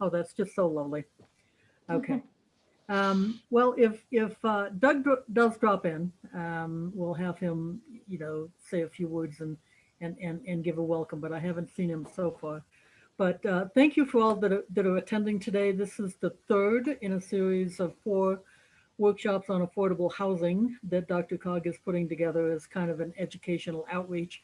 Oh, that's just so lovely. Okay. Um, well, if, if uh, Doug dro- does drop in, um, we'll have him, you know, say a few words and, and, and, and give a welcome, but I haven't seen him so far. But uh, thank you for all that are, that are attending today. This is the third in a series of four workshops on affordable housing that DRCOG is putting together as kind of an educational outreach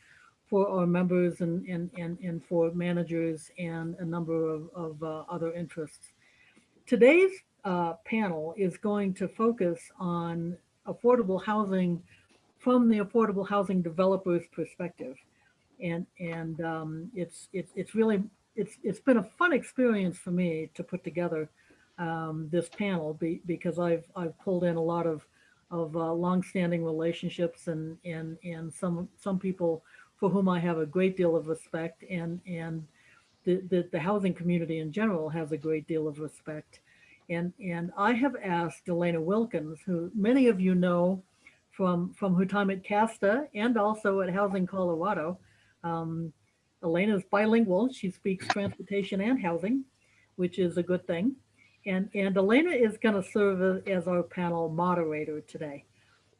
for our members and, and, and, and for managers and a number of, of uh, other interests. Today's uh, panel is going to focus on affordable housing from the affordable housing developer's perspective. And, and um, it's, it's, it's really, it's, it's been a fun experience for me to put together um, this panel be, because I've, I've pulled in a lot of, of uh, longstanding relationships and, and, and some, some people for whom I have a great deal of respect and, and the, the, the housing community in general has a great deal of respect. And, and I have asked Elena Wilkins, who many of you know from, from her time at CASTA and also at Housing Colorado. Um, Elena is bilingual. She speaks transportation and housing, which is a good thing. And, and Elena is going to serve as our panel moderator today.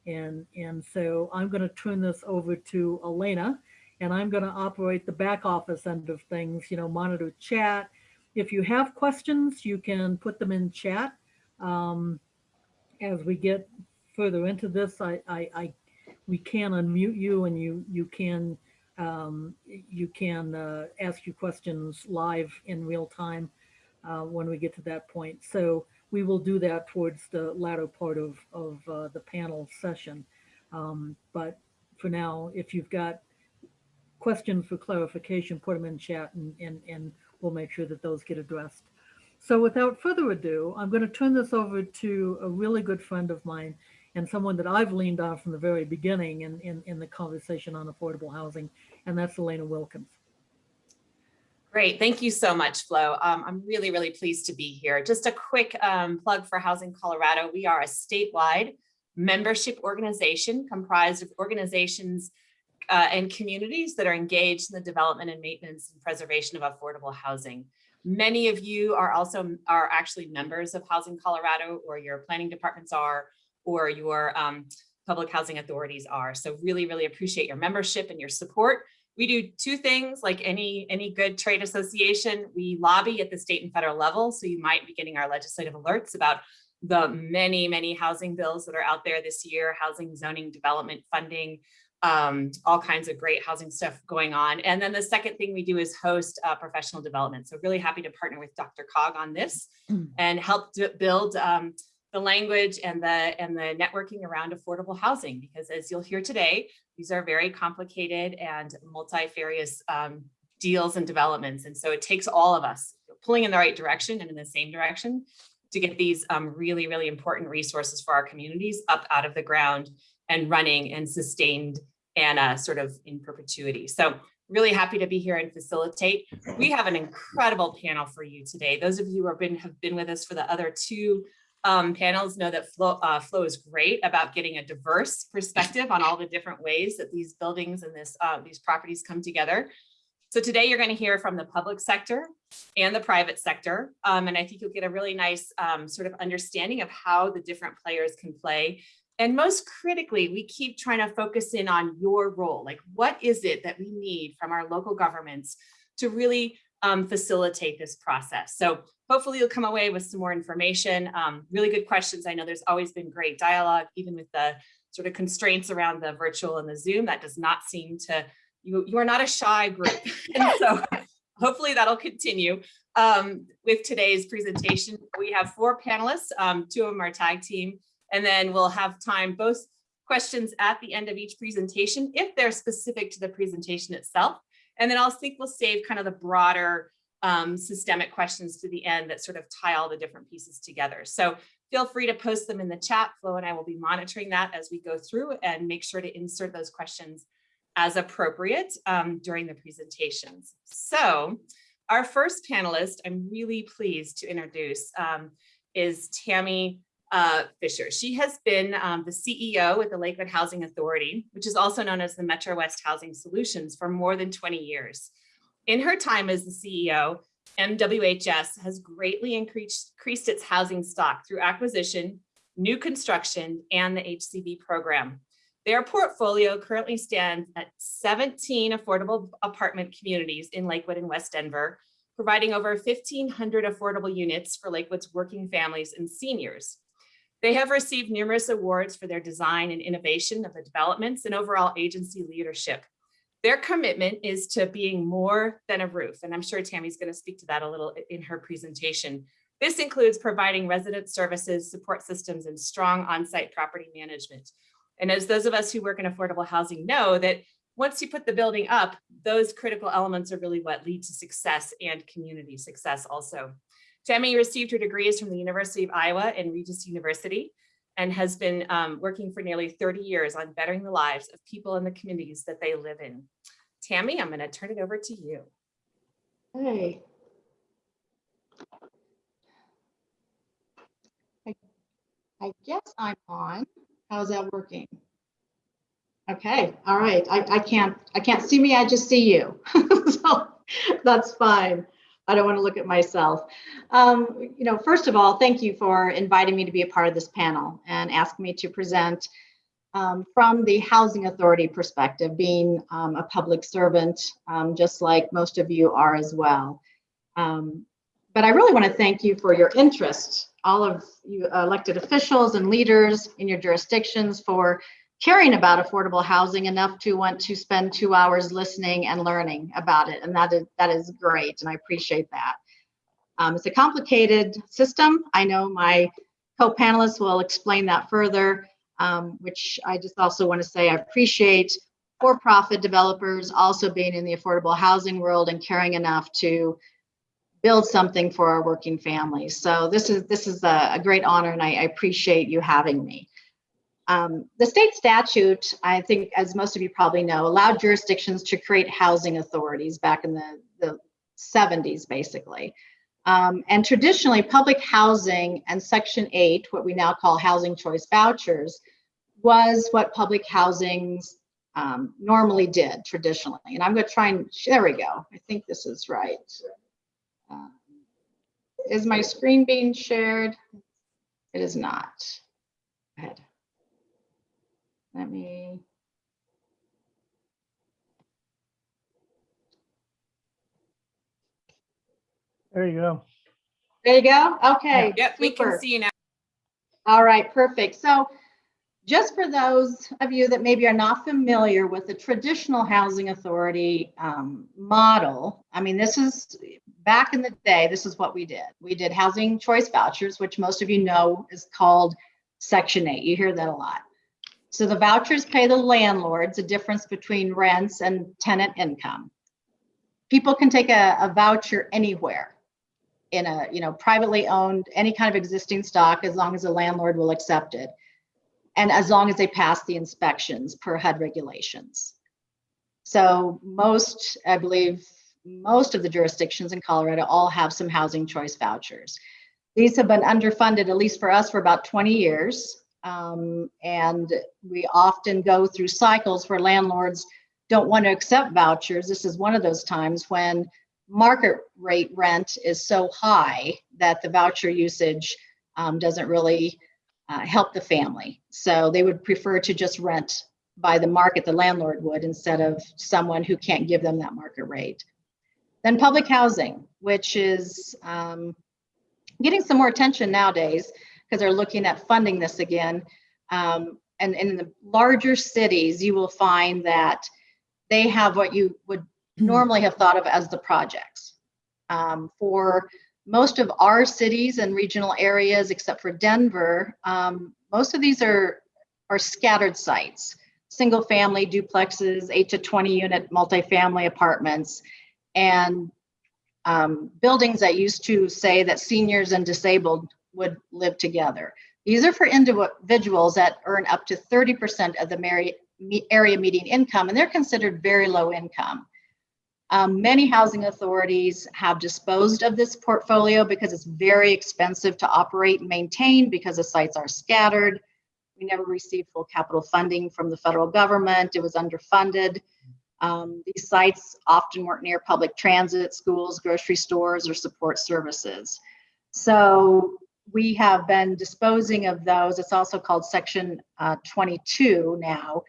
And, and so I'm going to turn this over to Elena and I'm going to operate the back office end of things, you know, monitor chat. If you have questions, you can put them in chat. Um, as we get further into this, I, I, I, we can unmute you and you, you can, um, you can uh, ask your questions live in real time uh, when we get to that point. So we will do that towards the latter part of, of uh, the panel session. Um, but for now, if you've got questions for clarification, put them in chat and, and, and we'll make sure that those get addressed. So without further ado, I'm going to turn this over to a really good friend of mine and someone that I've leaned on from the very beginning in, in, in the conversation on affordable housing, and that's Elena Wilkins. Great, thank you so much, Flo. Um, I'm really, really pleased to be here. Just a quick um, plug for Housing Colorado. We are a statewide membership organization comprised of organizations uh, and communities that are engaged in the development and maintenance and preservation of affordable housing. Many of you are also are actually members of Housing Colorado or your planning departments are or your um, public housing authorities are. So really, really appreciate your membership and your support. We do two things like any, any good trade association. We lobby at the state and federal level. So you might be getting our legislative alerts about the many, many housing bills that are out there this year, housing zoning development funding, um, all kinds of great housing stuff going on. And then the second thing we do is host uh, professional development. So really happy to partner with DRCOG on this and help build um, the language and the and the networking around affordable housing because as you'll hear today these are very complicated and multifarious um, deals and developments and so it takes all of us pulling in the right direction and in the same direction to get these um, really really important resources for our communities up out of the ground and running and sustained and uh, sort of in perpetuity. So really happy to be here and facilitate. We have an incredible panel for you today. Those of you who have been, have been with us for the other two um, panels know that Flo, uh, is great about getting a diverse perspective on all the different ways that these buildings and this uh, these properties come together. So today you're going to hear from the public sector and the private sector. Um, and I think you'll get a really nice um, sort of understanding of how the different players can play and most critically, we keep trying to focus in on your role. Like, what is it that we need from our local governments to really um, facilitate this process? So hopefully you'll come away with some more information. Um, really good questions. I know there's always been great dialogue, even with the sort of constraints around the virtual and the Zoom. That does not seem to, you, you are not a shy group. and so hopefully that'll continue. Um, with today's presentation, we have four panelists. Um, two of them are tag team and then we'll have time, both questions at the end of each presentation, if they're specific to the presentation itself. And then I'll think we'll save kind of the broader um, systemic questions to the end that sort of tie all the different pieces together. So feel free to post them in the chat. Flo and I will be monitoring that as we go through and make sure to insert those questions as appropriate um, during the presentations. So our first panelist, I'm really pleased to introduce, um, is Tammy uh, Fisher. She has been um, the CEO with the Lakewood Housing Authority, which is also known as the Metro West Housing Solutions for more than 20 years. In her time as the CEO, MWHS has greatly increased, increased its housing stock through acquisition, new construction, and the HCB program. Their portfolio currently stands at 17 affordable apartment communities in Lakewood and West Denver, providing over 1,500 affordable units for Lakewood's working families and seniors. They have received numerous awards for their design and innovation of the developments and overall agency leadership. Their commitment is to being more than a roof, and I'm sure Tammy's going to speak to that a little in her presentation. This includes providing resident services, support systems, and strong on-site property management. And as those of us who work in affordable housing know that once you put the building up, those critical elements are really what lead to success and community success also. Tammy received her degrees from the University of Iowa and Regis University and has been um, working for nearly 30 years on bettering the lives of people in the communities that they live in. Tammy, I'm going to turn it over to you. Hey. I I guess I'm on. How's that working? Okay, all right. I, I can't, I can't see me. I just see you. So that's fine. I don't want to look at myself. Um, you know, first of all, thank you for inviting me to be a part of this panel and asking me to present um, from the Housing Authority perspective, being um, a public servant, um, just like most of you are as well. Um, but I really want to thank you for your interest, all of you elected officials and leaders in your jurisdictions for caring about affordable housing enough to want to spend two hours listening and learning about it. And that is, that is great, and I appreciate that. Um, it's a complicated system. I know my co-panelists will explain that further, um, which I just also want to say I appreciate for-profit developers also being in the affordable housing world and caring enough to build something for our working families. So this is this is a, a great honor, and I, I appreciate you having me. Um, the state statute, I think, as most of you probably know, allowed jurisdictions to create housing authorities back in the, the 70s, basically. Um, and traditionally, public housing and Section 8, what we now call housing choice vouchers, was what public housings um, normally did traditionally. And I'm going to try and, there we go. I think this is right. Uh, is my screen being shared? It is not. Go ahead. Let me. There you go. There you go. Okay. Yep, we can see you now. All right, perfect. So just for those of you that maybe are not familiar with the traditional housing authority um, model, I mean, this is back in the day, this is what we did. We did housing choice vouchers, which most of you know is called Section 8. You hear that a lot. So the vouchers pay the landlords a difference between rents and tenant income. People can take a, a voucher anywhere in a, you know, privately owned, any kind of existing stock, as long as the landlord will accept it. And as long as they pass the inspections per HUD regulations. So most, I believe, most of the jurisdictions in Colorado all have some housing choice vouchers. These have been underfunded, at least for us, for about 20 years. Um, and we often go through cycles where landlords don't want to accept vouchers. This is one of those times when market rate rent is so high that the voucher usage um, doesn't really uh, help the family. So they would prefer to just rent by the market, the landlord would, instead of someone who can't give them that market rate. Then public housing, which is um, getting some more attention nowadays because they're looking at funding this again. Um, and, and in the larger cities, you will find that they have what you would normally have thought of as the projects. Um, for most of our cities and regional areas, except for Denver, um, most of these are, are scattered sites, single family duplexes, eight to 20 unit multifamily apartments, and um, buildings that used to say that seniors and disabled would live together. These are for individuals that earn up to 30% of the area median income, and they're considered very low income. Um, many housing authorities have disposed of this portfolio because it's very expensive to operate and maintain because the sites are scattered. We never received full capital funding from the federal government. It was underfunded. Um, these sites often weren't near public transit, schools, grocery stores, or support services. So we have been disposing of those. It's also called Section uh, 22 now.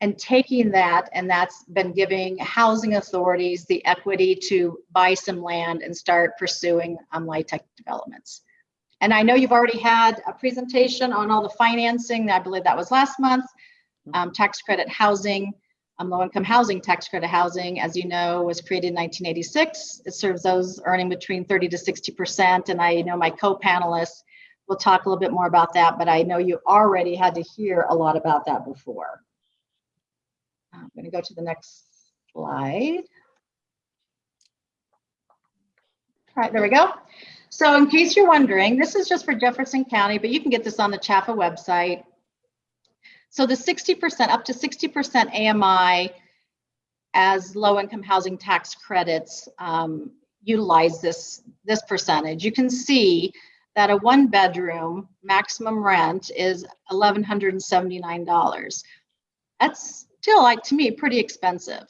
And taking that, and that's been giving housing authorities the equity to buy some land and start pursuing um, LIHTC developments. And I know you've already had a presentation on all the financing. I believe that was last month. Um, tax credit housing, um, low-income housing, tax credit housing, as you know, was created in 1986. It serves those earning between 30 to 60%. And I know my co-panelists will talk a little bit more about that, but I know you already had to hear a lot about that before. I'm going to go to the next slide. All right, there we go. So in case you're wondering, this is just for Jefferson County, but you can get this on the CHFA website. So the 60%, up to 60% AMI as low-income housing tax credits um, utilize this, this percentage. You can see that a one-bedroom maximum rent is $1,179. That's still, like to me, pretty expensive.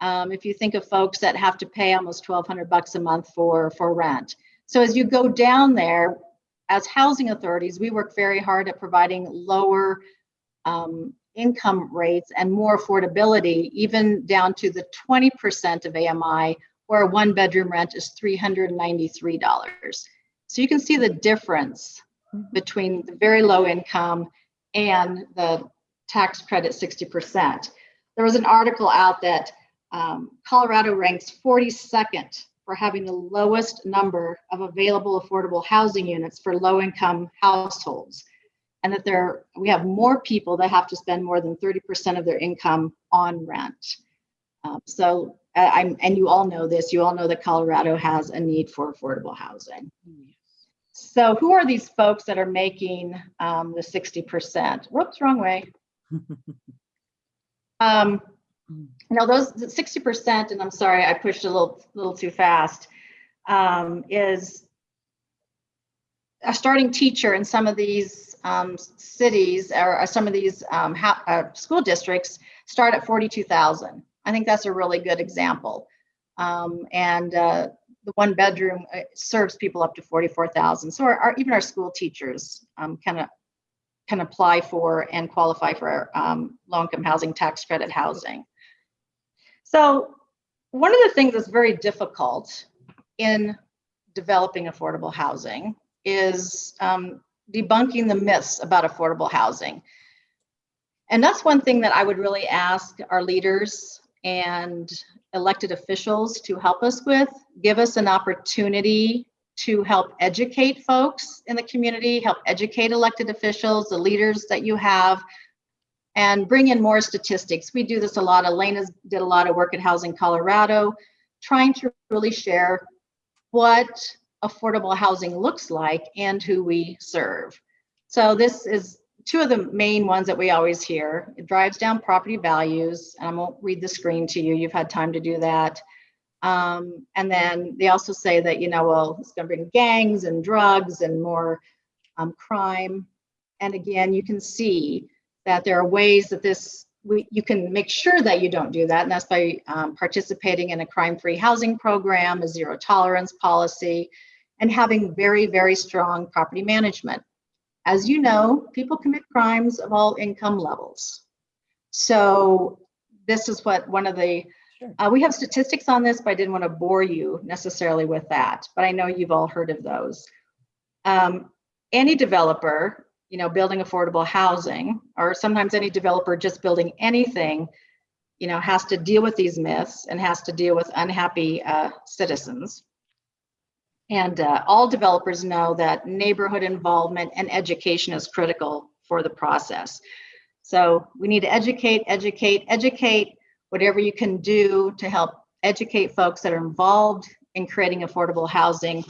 Um, if you think of folks that have to pay almost 1,200 bucks a month for, for rent. So as you go down there, as housing authorities, we work very hard at providing lower um, income rates and more affordability, even down to the 20% of AMI, where a one bedroom rent is $393. So you can see the difference between the very low income and the tax credit 60%. There was an article out that um, Colorado ranks 42nd for having the lowest number of available affordable housing units for low income households and that there we have more people that have to spend more than 30% of their income on rent. Um, so I'm, and you all know this, you all know that Colorado has a need for affordable housing. So who are these folks that are making um, the 60%? Whoops, wrong way. Um, now those 60%, and I'm sorry, I pushed a little, little too fast, um, is a starting teacher in some of these um, cities or, or some of these um, uh, school districts start at 42,000. I think that's a really good example. Um, and uh, the one bedroom uh, serves people up to 44,000. So our, our, even our school teachers kind of can apply for and qualify for um, low-income housing tax credit housing. So one of the things that's very difficult in developing affordable housing is um, debunking the myths about affordable housing. And that's one thing that I would really ask our leaders and elected officials to help us with, give us an opportunity to help educate folks in the community, help educate elected officials, the leaders that you have, and bring in more statistics. We do this a lot. Elena's did a lot of work at Housing Colorado, trying to really share what affordable housing looks like and who we serve. So this is two of the main ones that we always hear. It drives down property values, and I won't read the screen to you. You've had time to do that. Um, and then they also say that, you know, well, it's going to bring gangs and drugs and more um, crime. And again, you can see that there are ways that this, we, you can make sure that you don't do that. And that's by um, participating in a crime-free housing program, a zero tolerance policy, and having very, very strong property management. As you know, people commit crimes of all income levels. So this is what one of the, sure. uh, we have statistics on this, but I didn't want to bore you necessarily with that, but I know you've all heard of those. Um, any developer, you know, building affordable housing, or sometimes any developer just building anything, you know, has to deal with these myths and has to deal with unhappy uh, citizens. And uh, all developers know that neighborhood involvement and education is critical for the process. So we need to educate, educate, educate, whatever you can do to help educate folks that are involved in creating affordable housing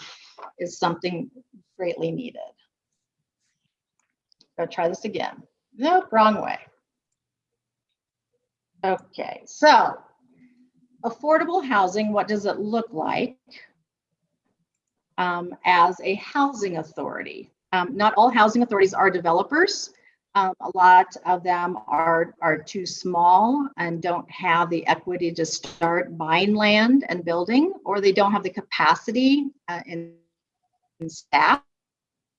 is something greatly needed. Go try this again. Nope, wrong way. Okay, so affordable housing, what does it look like? Um, as a housing authority. Um, not all housing authorities are developers. Um, a lot of them are, are too small and don't have the equity to start buying land and building, or they don't have the capacity uh, in, in staff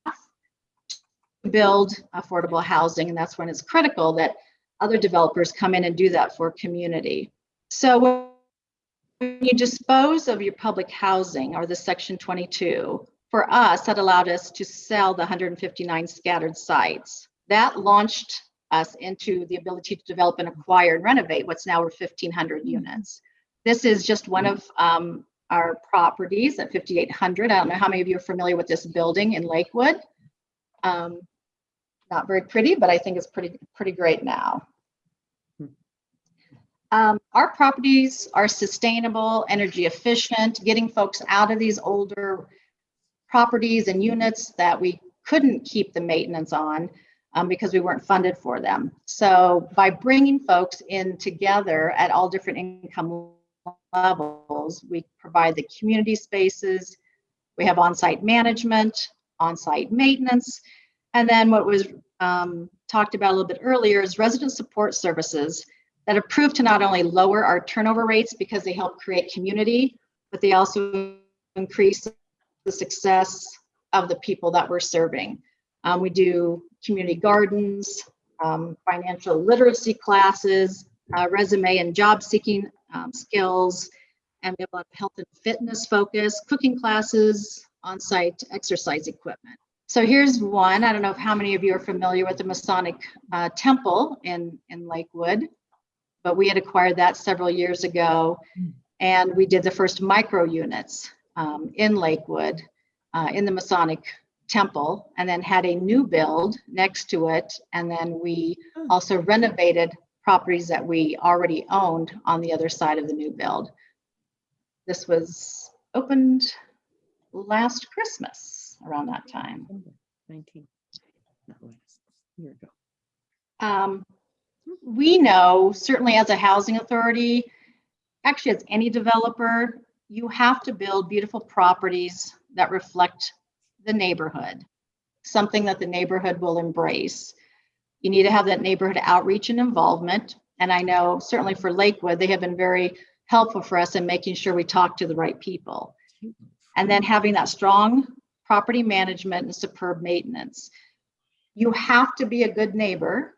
to build affordable housing. And that's when it's critical that other developers come in and do that for community. So you dispose of your public housing or the section 22, for us, that allowed us to sell the 159 scattered sites. That launched us into the ability to develop and acquire and renovate what's now over 1,500 units. This is just one of um, our properties at 5800. I don't know how many of you are familiar with this building in Lakewood. Um, not very pretty, but I think it's pretty pretty great now. Um, our properties are sustainable, energy efficient, getting folks out of these older properties and units that we couldn't keep the maintenance on um, because we weren't funded for them. So by bringing folks in together at all different income levels, we provide the community spaces, we have on-site management, on-site maintenance, and then what was um, talked about a little bit earlier is resident support services that have proved to not only lower our turnover rates because they help create community, but they also increase the success of the people that we're serving. Um, we do community gardens, um, financial literacy classes, uh, resume and job seeking um, skills, and we have a lot of health and fitness focus, cooking classes, on-site exercise equipment. So here's one. I don't know if how many of you are familiar with the Masonic uh, Temple in, in Lakewood, but we had acquired that several years ago. And we did the first micro units um, in Lakewood uh, in the Masonic Temple and then had a new build next to it. And then we also renovated properties that we already owned on the other side of the new build. This was opened last Christmas around that time. Nineteen, not last, year ago. Um, we know, certainly as a housing authority, actually as any developer, you have to build beautiful properties that reflect the neighborhood, something that the neighborhood will embrace. You need to have that neighborhood outreach and involvement. And I know certainly for Lakewood, they have been very helpful for us in making sure we talk to the right people. And then having that strong property management and superb maintenance. You have to be a good neighbor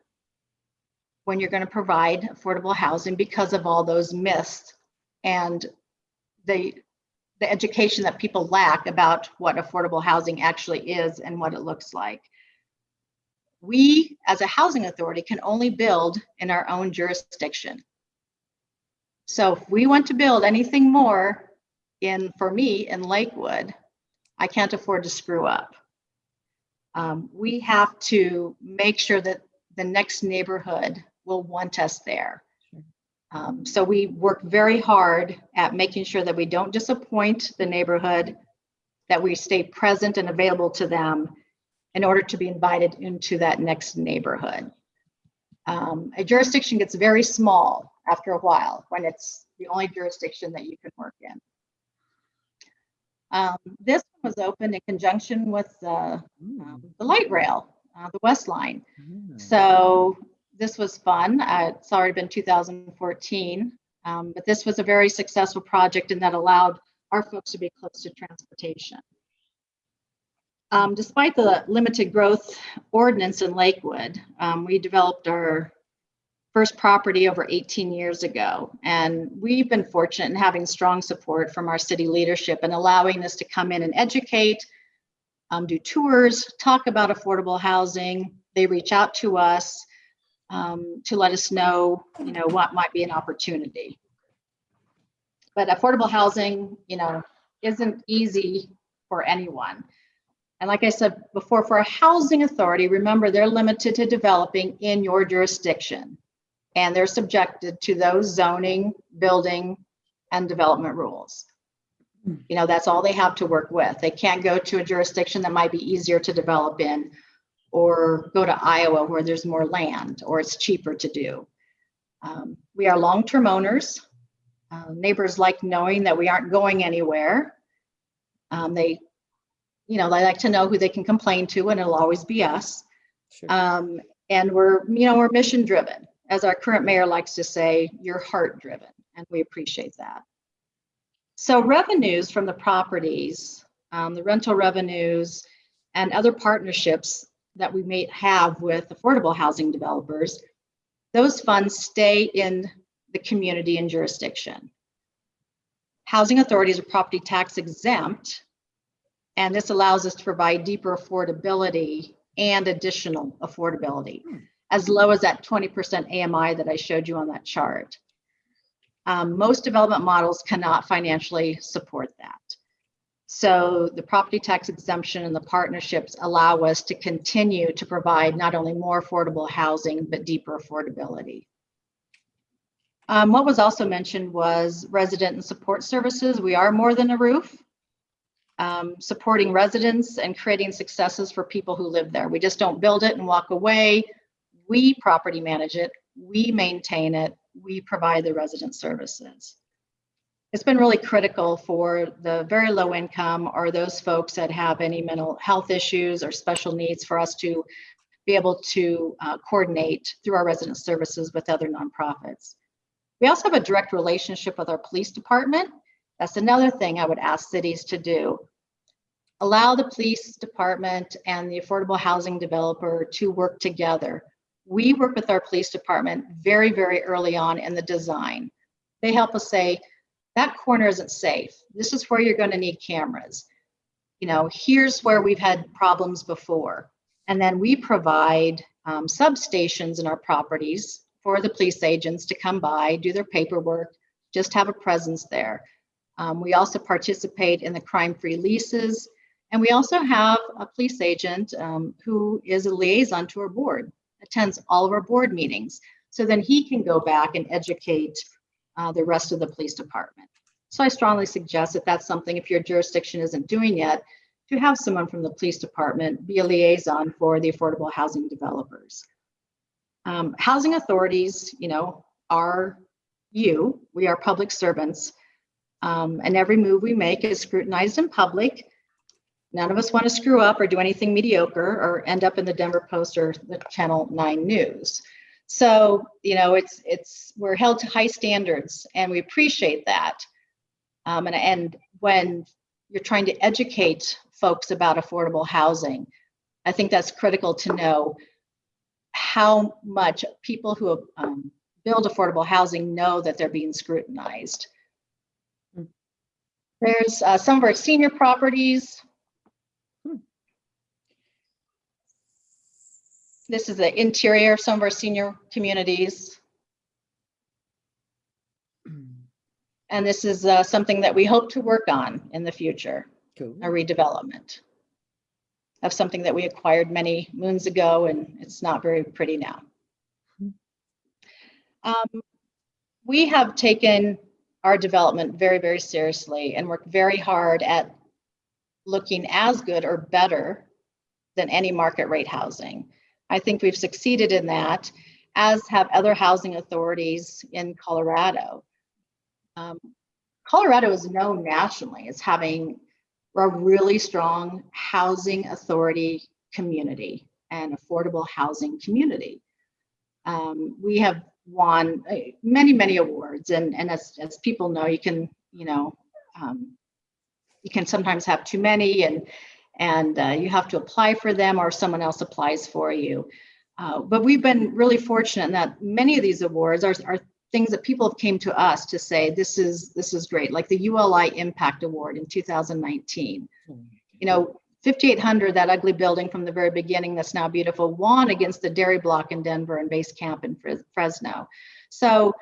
when you're going to provide affordable housing because of all those myths and the the education that people lack about what affordable housing actually is and what it looks like. We, as a housing authority, can only build in our own jurisdiction. So if we want to build anything more in, for me, in Lakewood, I can't afford to screw up. Um, we have to make sure that the next neighborhood will want us there. Um, so we work very hard at making sure that we don't disappoint the neighborhood, that we stay present and available to them in order to be invited into that next neighborhood. Um, a jurisdiction gets very small after a while when it's the only jurisdiction that you can work in. Um, this was opened in conjunction with uh, um, the light rail, uh, the West Line. Ah, So this was fun. Uh, it's already been 2014, um, but this was a very successful project and that allowed our folks to be close to transportation. Um, despite the limited growth ordinance in Lakewood, um, we developed our first property over 18 years ago. And we've been fortunate in having strong support from our city leadership and allowing us to come in and educate, um, do tours, talk about affordable housing. They reach out to us um, to let us know, you know, what might be an opportunity. But affordable housing, you know, isn't easy for anyone. And like I said before, for a housing authority, remember they're limited to developing in your jurisdiction. And they're subjected to those zoning, building, and development rules. You know, that's all they have to work with. They can't go to a jurisdiction that might be easier to develop in or go to Iowa where there's more land or it's cheaper to do. Um, we are long-term owners. Uh, neighbors like knowing that we aren't going anywhere. Um, they, you know, they like to know who they can complain to and it'll always be us. Sure. Um, And we're, you know, we're mission driven. As our current mayor likes to say, you're heart driven, and we appreciate that. So revenues from the properties, um, the rental revenues, and other partnerships that we may have with affordable housing developers, those funds stay in the community and jurisdiction. Housing authorities are property tax exempt, and this allows us to provide deeper affordability and additional affordability, as low as that 20% AMI that I showed you on that chart. Um, most development models cannot financially support that. So the property tax exemption and the partnerships allow us to continue to provide not only more affordable housing, but deeper affordability. Um, what was also mentioned was resident and support services. We are more than a roof. Um, supporting residents and creating successes for people who live there. We just don't build it and walk away. We property manage it, we maintain it, we provide the resident services. It's been really critical for the very low income or those folks that have any mental health issues or special needs for us to be able to uh, coordinate through our resident services with other nonprofits. We also have a direct relationship with our police department. That's another thing I would ask cities to do. Allow the police department and the affordable housing developer to work together. We work with our police department very, very early on in the design. They help us say, that corner isn't safe. This is where you're going to need cameras. You know, here's where we've had problems before. And then we provide um, substations in our properties for the police agents to come by, do their paperwork, just have a presence there. Um, we also participate in the crime-free leases. And we also have a police agent um, who is a liaison to our board, attends all of our board meetings. So then he can go back and educate uh, the rest of the police department. So I strongly suggest that that's something, if your jurisdiction isn't doing yet, to have someone from the police department be a liaison for the affordable housing developers. Um, housing authorities, you know, are you, we are public servants. Um, and every move we make is scrutinized in public. None of us want to screw up or do anything mediocre or end up in the Denver Post or the Channel 9 News. So, you know, it's it's we're held to high standards and we appreciate that. Um, and, and when you're trying to educate folks about affordable housing, I think that's critical to know how much people who um, build affordable housing know that they're being scrutinized. There's uh, some of our senior properties. This is the interior of some of our senior communities. And this is uh, something that we hope to work on in the future, Cool. a redevelopment of something that we acquired many moons ago and it's not very pretty now. Um, we have taken our development very, very seriously and worked very hard at looking as good or better than any market rate housing. I think we've succeeded in that, as have other housing authorities in Colorado. Um, Colorado is known nationally as having a really strong housing authority community and affordable housing community. Um, we have won uh, many, many awards, and and as as people know, you can you know um, you can sometimes have too many, and and uh, you have to apply for them, or someone else applies for you. Uh, but we've been really fortunate in that many of these awards are, are things that people have came to us to say this is this is great, like the ULI Impact Award in 2019. You know, 5800, that ugly building from the very beginning that's now beautiful, won against the Dairy Block in Denver and Base Camp in Fresno. So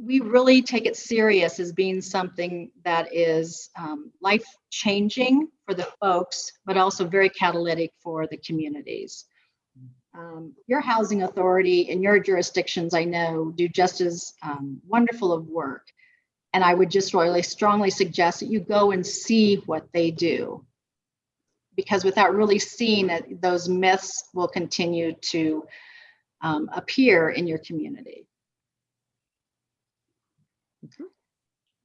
we really take it serious as being something that is um, life changing for the folks, but also very catalytic for the communities. Um, your housing authority and your jurisdictions, I know, do just as um, wonderful of work. And I would just really strongly suggest that you go and see what they do. Because without really seeing it, those myths will continue to um, appear in your community.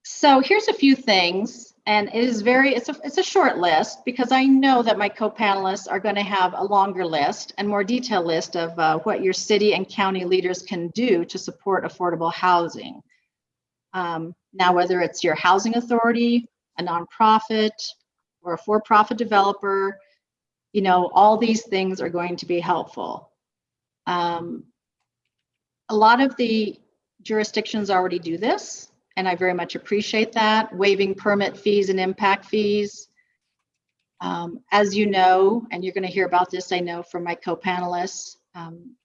So here's a few things and it is very, it's a, it's a short list because I know that my co-panelists are going to have a longer list and more detailed list of uh, what your city and county leaders can do to support affordable housing. Um, now, whether it's your housing authority, a nonprofit, or a for-profit developer, you know, all these things are going to be helpful. Um, a lot of the jurisdictions already do this, and I very much appreciate that, waiving permit fees and impact fees. Um, as you know, and you're going to hear about this, I know from my co-panelists, um,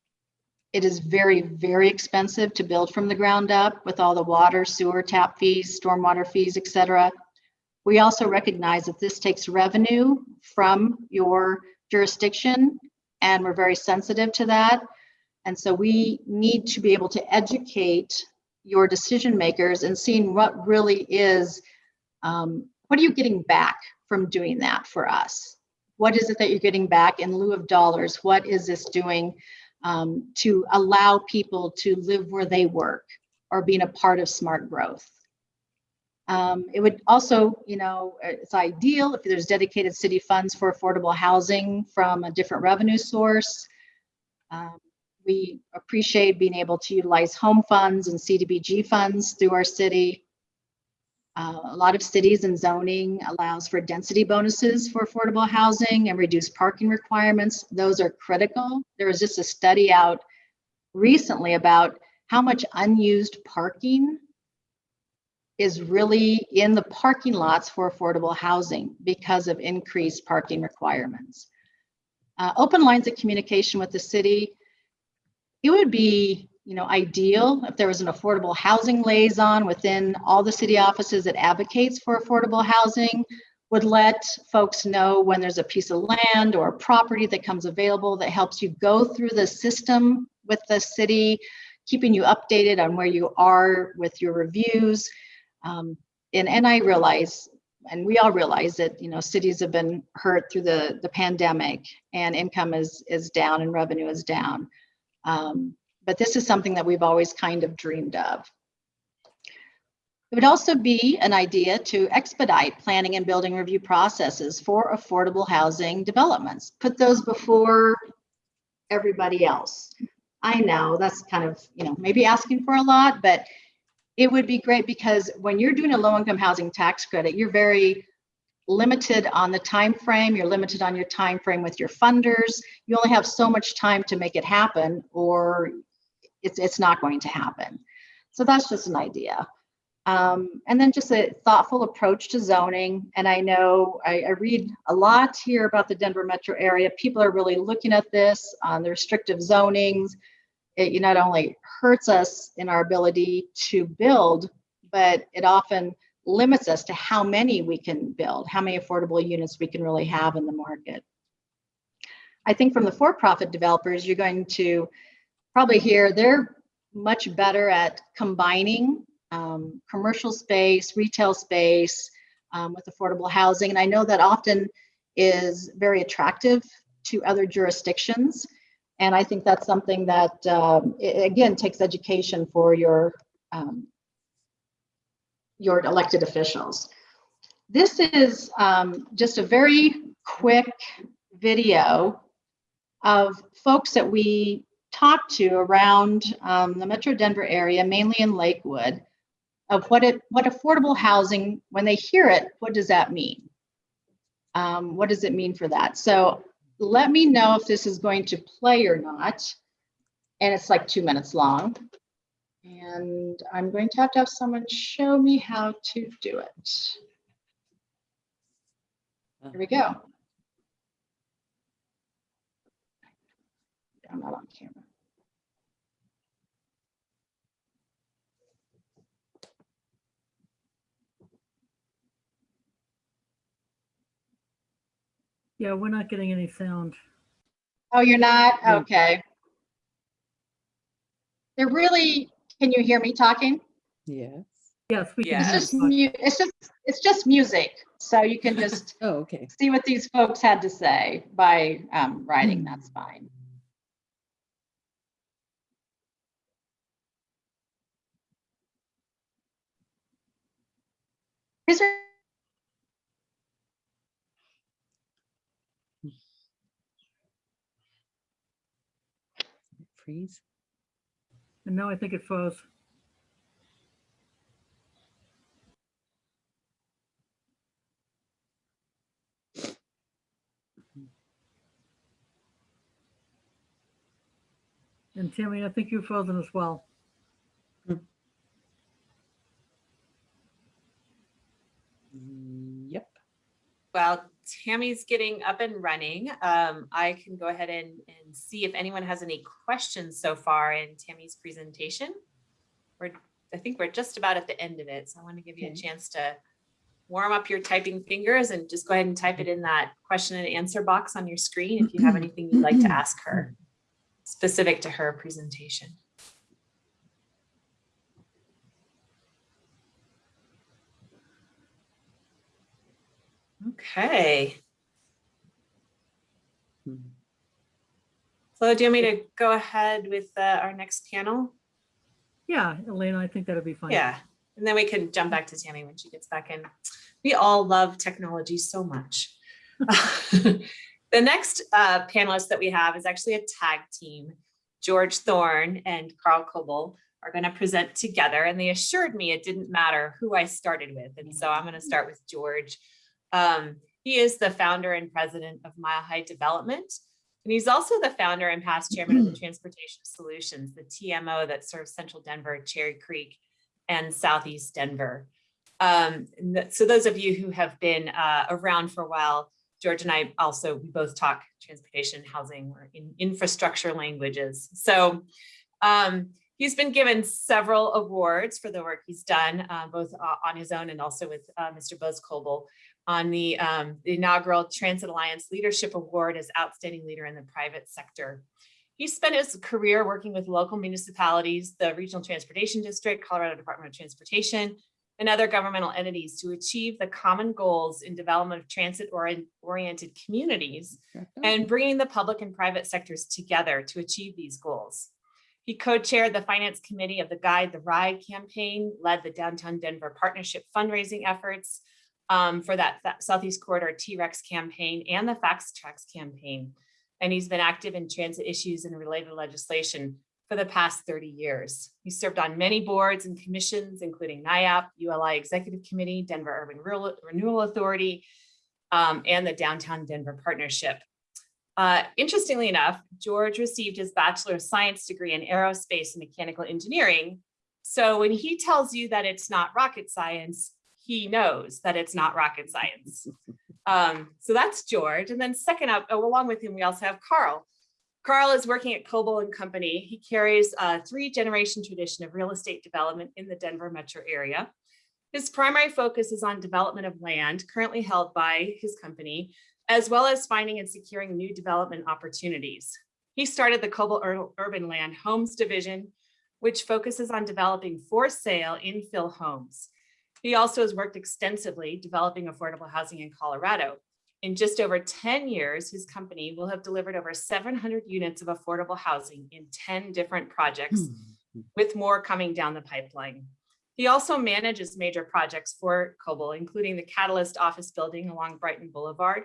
it is very, very expensive to build from the ground up with all the water, sewer, tap fees, stormwater fees, et cetera. We also recognize that this takes revenue from your jurisdiction, and we're very sensitive to that. And so we need to be able to educate your decision makers and seeing what really is, um, what are you getting back from doing that for us? What is it that you're getting back in lieu of dollars? What is this doing um, to allow people to live where they work or being a part of smart growth? Um, it would also, you know, it's ideal if there's dedicated city funds for affordable housing from a different revenue source. Um, we appreciate being able to utilize home funds and CDBG funds through our city. Uh, a lot of cities and zoning allows for density bonuses for affordable housing and reduced parking requirements. Those are critical. There was just a study out recently about how much unused parking is really in the parking lots for affordable housing because of increased parking requirements. Uh, open lines of communication with the city it would be you know ideal if there was an affordable housing liaison within all the city offices that advocates for affordable housing would let folks know when there's a piece of land or property that comes available that helps you go through the system with the city keeping you updated on where you are with your reviews. Um, and and i realize and we all realize that you know cities have been hurt through the the pandemic and income is is down and revenue is down um, but this is something that we've always kind of dreamed of. It would also be an idea to expedite planning and building review processes for affordable housing developments. Put those before everybody else. I know that's kind of, you know, maybe asking for a lot, but it would be great because when you're doing a low income housing tax credit, you're very limited on the time frame you're limited on your time frame with your funders. You only have so much time to make it happen or it's it's not going to happen. So that's just an idea. Um, and then just a thoughtful approach to zoning. And i know I, I, read a lot here about the denver metro area. People are really looking at this on the restrictive zonings. It not only hurts us in our ability to build but it often limits us to how many we can build, how many affordable units we can really have in the market. I think from the for-profit developers, you're going to probably hear they're much better at combining um, commercial space, retail space um, with affordable housing. And I know that often is very attractive to other jurisdictions. And I think that's something that, um, it, again, takes education for your um, your elected officials. This is um, just a very quick video of folks that we talked to around um, the Metro Denver area, mainly in Lakewood, of what it what affordable housing, when they hear it, what does that mean? Um, what does it mean for that? So let me know if this is going to play or not. And it's like two minutes long. And I'm going to have to have someone show me how to do it. Here we go. Uh-huh. I'm not on camera. Yeah, we're not getting any sound. Oh, you're not? Okay. They're really, can you hear me talking? Yes. Yes, we can. It's just it's just it's just music, so you can just oh, okay. see what these folks had to say by um, writing. Mm -hmm. That's fine. Is there hmm. freeze? And now I think it froze. And Tammy, I think you've frozen as well. Yep. While Tammy's getting up and running, um, I can go ahead and, and see if anyone has any questions so far in Tammy's presentation. We're, I think we're just about at the end of it, so I want to give you a chance to warm up your typing fingers and just go ahead and type it in that question and answer box on your screen if you have anything you'd like to ask her specific to her presentation. Okay. Hmm. So do you want me to go ahead with uh, our next panel? Yeah, Elena, I think that'd be fine. Yeah, and then we can jump back to Tammy when she gets back in. We all love technology so much. The next uh, panelist that we have is actually a tag team. George Thorne and Carl Coble are going to present together and they assured me it didn't matter who I started with. And so I'm going to start with George. Um, he is the founder and president of Mile High Development. And he's also the founder and past chairman of the Transportation Solutions, the TMO that serves Central Denver, Cherry Creek, and Southeast Denver. Um, so those of you who have been uh, around for a while, George and I also, we both talk transportation, housing, or in infrastructure languages. So um, he's been given several awards for the work he's done, uh, both uh, on his own and also with uh, Mr. Buzz Coble on the, um, the inaugural Transit Alliance Leadership Award as Outstanding Leader in the Private Sector. He spent his career working with local municipalities, the Regional Transportation District, Colorado Department of Transportation, and other governmental entities to achieve the common goals in development of transit-oriented communities and bringing the public and private sectors together to achieve these goals. He co-chaired the finance committee of the Guide the Ride campaign, led the Downtown Denver Partnership fundraising efforts um, for that, Southeast Corridor T-Rex campaign and the FasTracks campaign. And he's been active in transit issues and related legislation for the past 30 years. He served on many boards and commissions, including NAIOP, ULI Executive Committee, Denver Urban Rural- Renewal Authority, um, and the Downtown Denver Partnership. Uh, interestingly enough, George received his Bachelor of Science degree in Aerospace and Mechanical Engineering. So when he tells you that it's not rocket science, he knows that it's not rocket science. Um, so that's George. And then second up, oh, along with him, we also have Carl. Carl is working at Coble and Company. He carries a three generation tradition of real estate development in the Denver metro area. His primary focus is on development of land currently held by his company, as well as finding and securing new development opportunities. He started the Coble Ur- Urban Land Homes Division, which focuses on developing for sale infill homes. He also has worked extensively developing affordable housing in Colorado. In just over 10 years, his company will have delivered over 700 units of affordable housing in 10 different projects, hmm. with more coming down the pipeline. He also manages major projects for Coble, including the Catalyst office building along Brighton Boulevard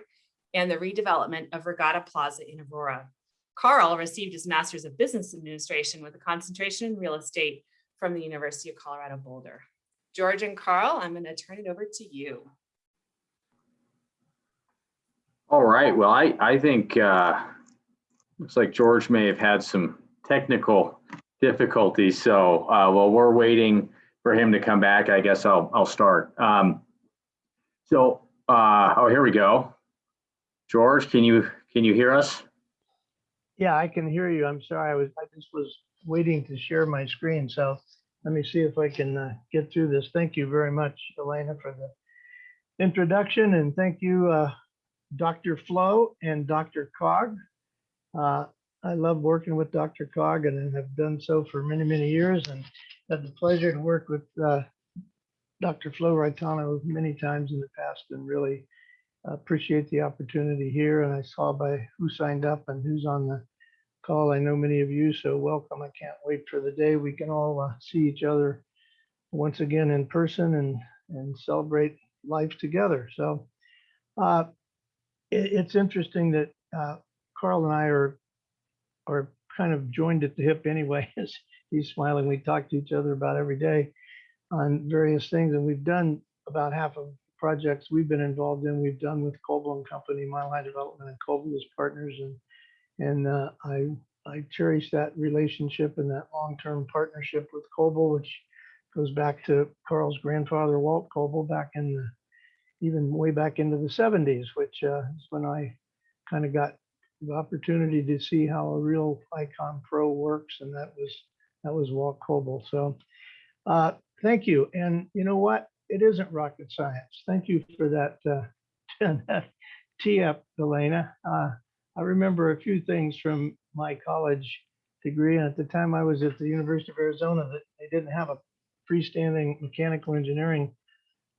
and the redevelopment of Regatta Plaza in Aurora. Carl received his Master's of Business Administration with a concentration in real estate from the University of Colorado Boulder. George and Carl, I'm going to turn it over to you. All right, well, I, I think, uh, looks like George may have had some technical difficulties, so, uh, while we're waiting for him to come back, I guess I'll, I'll start. Um, so, uh, oh, here we go. George, can you, can you hear us? Yeah, I can hear you. I'm sorry. I was, I just was waiting to share my screen. So let me see if I can uh, get through this. Thank you very much, Elena, for the introduction. And thank you, uh, Dr. Flo and DRCOG. Uh, I love working with DRCOG and have done so for many, many years and had the pleasure to work with uh, Dr. Flo Raitano many times in the past and really appreciate the opportunity here. And I saw by who signed up and who's on the call. I know many of you, so welcome. I can't wait for the day we can all uh, see each other once again in person and and celebrate life together. So uh, it- it's interesting that uh, Carl and I are are kind of joined at the hip anyway. as He's smiling. We talk to each other about every day on various things, and we've done about half of projects we've been involved in. We've done with Coble and Company, Mile High Development, and Coble as partners, and and uh, I I cherish that relationship and that long-term partnership with Coble, which goes back to Carl's grandfather, Walt Coble, back in the even way back into the 70s, which uh, is when I kind of got the opportunity to see how a real Icon Pro works, and that was that was Walt Coble. So uh, thank you. And you know what? It isn't rocket science. Thank you for that uh, tee up, Elena. Uh, I remember a few things from my college degree, and at the time I was at the University of Arizona, that they didn't have a freestanding mechanical engineering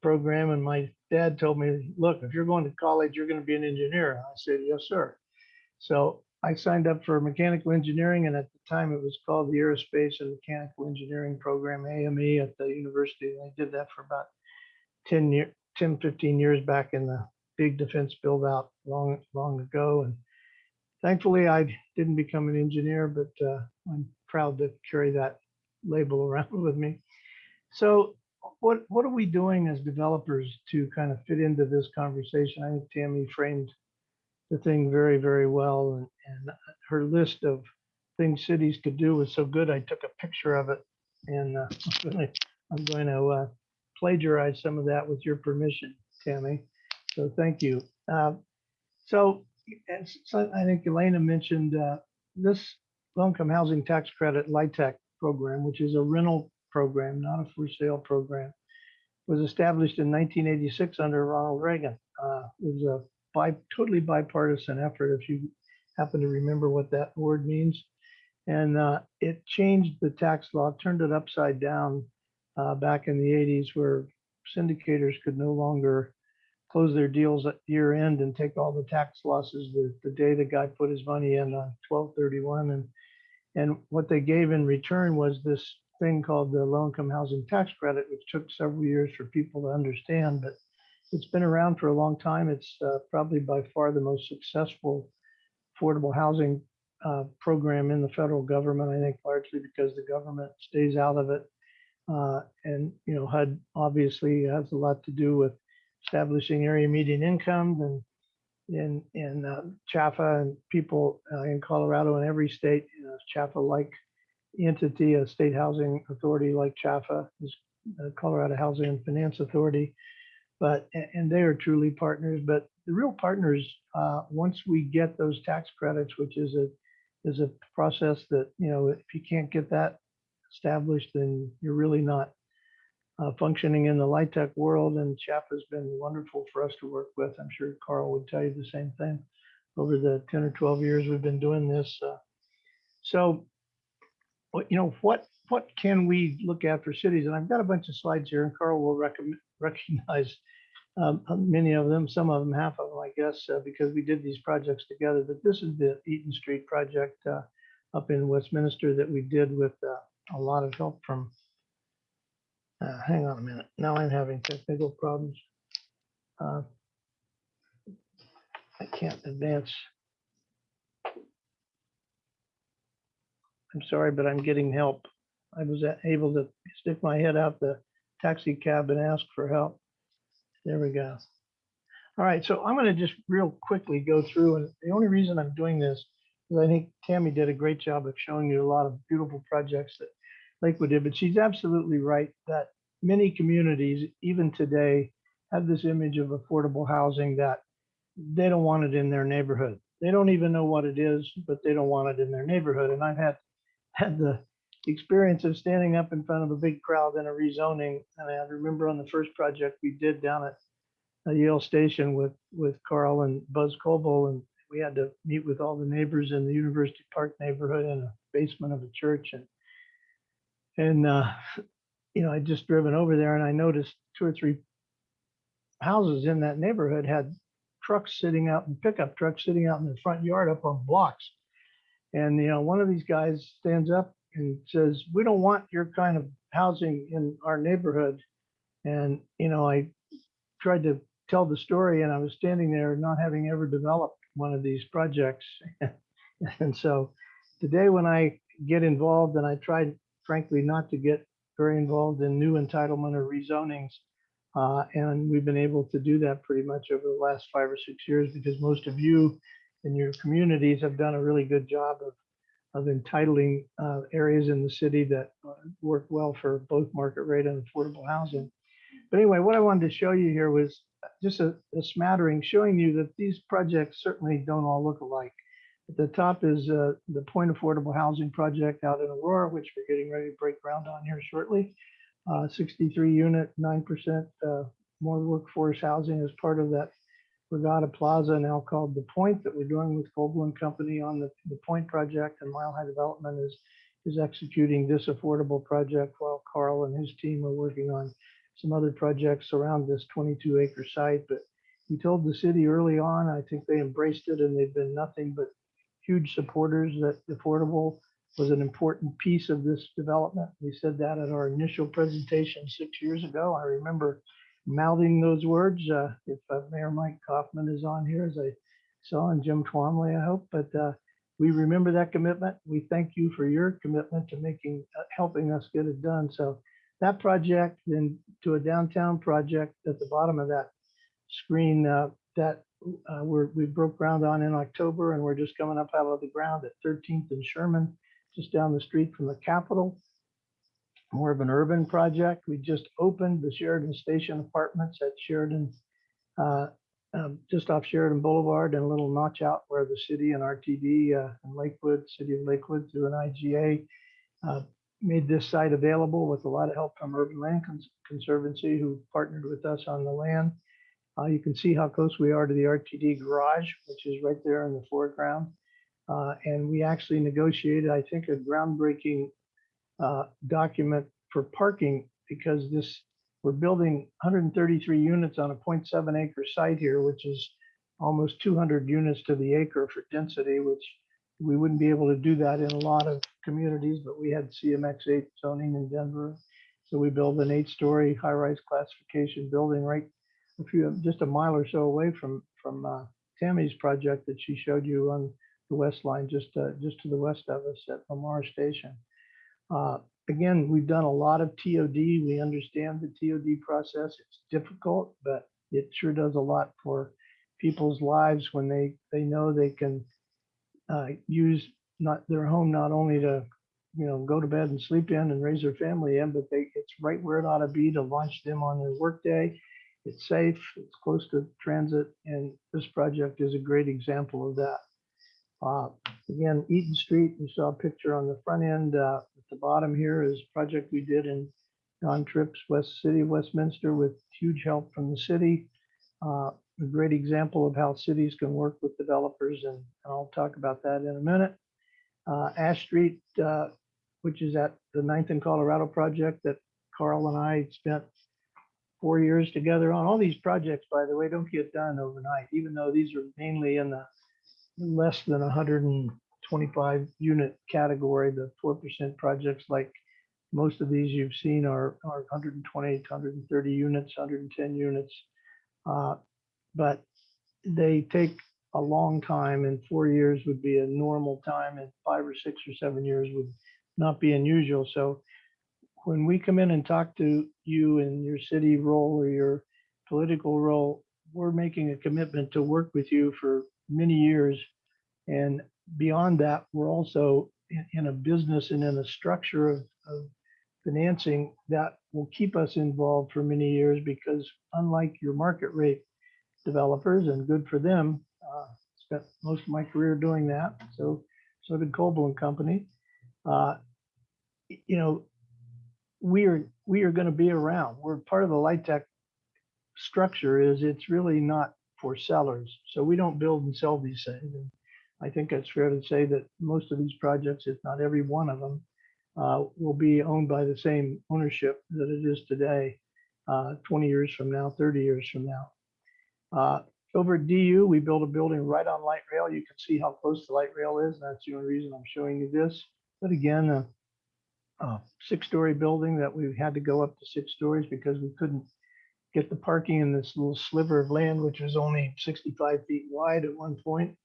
program. And my dad told me, look, if you're going to college, you're going to be an engineer. I said, yes, sir. So I signed up for mechanical engineering, and at the time it was called the Aerospace and Mechanical Engineering Program, AME, at the university. And I did that for about 10 year, 10, 15 years back in the big defense build out long, long ago. And thankfully I didn't become an engineer, but uh, I'm proud to carry that label around with me. So what, what are we doing as developers to kind of fit into this conversation? I think Tammy framed the thing very, very well. And, and her list of things cities could do was so good. I took a picture of it and uh, I'm going to uh, plagiarize some of that with your permission, Tammy. So thank you. Uh, so, I think Elena mentioned uh, this low-income housing tax credit LIHTC program, which is a rental program, not a for sale program, was established in 1986 under Ronald Reagan. Uh, it was a bi totally bipartisan effort, if you happen to remember what that word means. And uh, it changed the tax law, turned it upside down uh, back in the 80s, where syndicators could no longer close their deals at year end and take all the tax losses the, the day the guy put his money in on 1231. And, and what they gave in return was this thing called the low income housing tax credit, which took several years for people to understand, but it's been around for a long time. It's uh, probably by far the most successful affordable housing uh, program in the federal government, I think largely because the government stays out of it. Uh, and, you know, HUD obviously has a lot to do with establishing area median incomes and in in uh, CHFA and people uh, in Colorado and every state, you know, CHFA-like entity, a state housing authority like CHFA is uh, Colorado Housing and Finance Authority. But and they are truly partners. But the real partners, uh, once we get those tax credits, which is a is a process that you know if you can't get that established, then you're really not uh, functioning in the LIHTC world. And CHFA has been wonderful for us to work with. I'm sure Carl would tell you the same thing over the 10 or 12 years we've been doing this. Uh, so, you know, what what can we look at for cities? And I've got a bunch of slides here, and Carl will recognize um, many of them, some of them, half of them, I guess, uh, because we did these projects together. But this is the Eaton Street project uh, up in Westminster that we did with uh, a lot of help from uh, hang on a minute. Now I'm having technical problems. Uh, I can't advance. I'm sorry, but I'm getting help. I was able to stick my head out the taxi cab and ask for help. There we go. All right, so I'm going to just real quickly go through, and the only reason I'm doing this is I think Tammy did a great job of showing you a lot of beautiful projects that Lakewood did, but she's absolutely right that many communities, even today, have this image of affordable housing that they don't want it in their neighborhood. They don't even know what it is, but they don't want it in their neighborhood. And I've had had the experience of standing up in front of a big crowd in a rezoning. And I remember on the first project we did down at uh, Yale Station with with Carl and Buzz Coble, and we had to meet with all the neighbors in the University Park neighborhood in a basement of a church and and uh, you know, I just driven over there and I noticed two or three houses in that neighborhood had trucks sitting out and pickup trucks sitting out in the front yard up on blocks. And, you know, one of these guys stands up and says, we don't want your kind of housing in our neighborhood. And, you know, I tried to tell the story and I was standing there not having ever developed one of these projects. and so today when I get involved, and I tried frankly not to get very involved in new entitlement or rezonings. Uh, and we've been able to do that pretty much over the last five or six years because most of you in your communities have done a really good job of, of entitling uh, areas in the city that uh, work well for both market rate and affordable housing. But anyway, what I wanted to show you here was just a, a smattering showing you that these projects certainly don't all look alike. At the top is uh, the Point Affordable Housing Project out in Aurora, which we're getting ready to break ground on here shortly. Uh, 63 unit, 9% uh, more workforce housing as part of that Regatta Plaza, now called The Point, that we're doing with and Company on the, the Point project. And Mile High Development is, is executing this affordable project while Carl and his team are working on some other projects around this 22 acre site. But we told the city early on, I think they embraced it and they've been nothing but huge supporters that affordable was an important piece of this development. We said that at our initial presentation six years ago. I remember mouthing those words. Uh, if uh, Mayor Mike Coffman is on here, as I saw, and Jim Twombly, I hope. But uh, we remember that commitment. We thank you for your commitment to making, uh, helping us get it done. So that project, then to a downtown project at the bottom of that screen, uh, that uh, we're, we broke ground on in October, and we're just coming up out of the ground at 13th and Sherman, just down the street from the Capitol. More of an urban project. We just opened the Sheridan Station Apartments at Sheridan, uh, um, just off Sheridan Boulevard and a little notch out where the city and RTD uh, and Lakewood, City of Lakewood through an IGA uh, made this site available with a lot of help from Urban Land Cons- Conservancy, who partnered with us on the land. Uh, you can see how close we are to the RTD garage, which is right there in the foreground. Uh, and we actually negotiated, I think, a groundbreaking uh, document for parking because this, we're building 133 units on a 0.7 acre site here, which is almost 200 units to the acre for density, which we wouldn't be able to do that in a lot of communities, but we had CMX 8 zoning in Denver. So we built an eight-story high-rise classification building right a few, just a mile or so away from, from uh, Tammy's project that she showed you on the west line, just, uh, just to the west of us at Lamar Station. Uh, Again, we've done a lot of TOD. We understand the TOD process. It's difficult, but it sure does a lot for people's lives when they, they know they can uh, use not their home not only to, you know, go to bed and sleep in and raise their family in, but they, it's right where it ought to be to launch them on their workday. It's safe, it's close to transit, and this project is a great example of that. Uh, Again, Eaton Street, you saw a picture on the front end. uh, At the bottom here is a project we did in Don Tripp's West City of Westminster with huge help from the city. Uh, A great example of how cities can work with developers, and I'll talk about that in a minute. Uh, Ash Street, uh, which is at the Ninth and Colorado project that Carl and I spent four years together on. All these projects, by the way, don't get done overnight, even though these are mainly in the less than 125 unit category. The 4% projects like most of these you've seen are, are 120, 130 units, 110 units. Uh, But they take a long time and four years would be a normal time and five or six or seven years would not be unusual. So when we come in and talk to you in your city role or your political role, we're making a commitment to work with you for many years. And beyond that, we're also in, a business and in a structure of, of financing that will keep us involved for many years because unlike your market rate developers and good for them, uh, spent most of my career doing that. So, so did Coble and Company. Uh, you know, we are, we are going to be around. We're part of the LIHTC structure is it's really not for sellers. So we don't build and sell these things. And I think it's fair to say that most of these projects, if not every one of them, uh, will be owned by the same ownership that it is today, uh, 20 years from now, 30 years from now. Uh, over at DU, we built a building right on light rail. You can see how close the light rail is. That's the only reason I'm showing you this. But again, six-story building that we had to go up to six stories because we couldn't get the parking in this little sliver of land, which was only 65 feet wide at one point.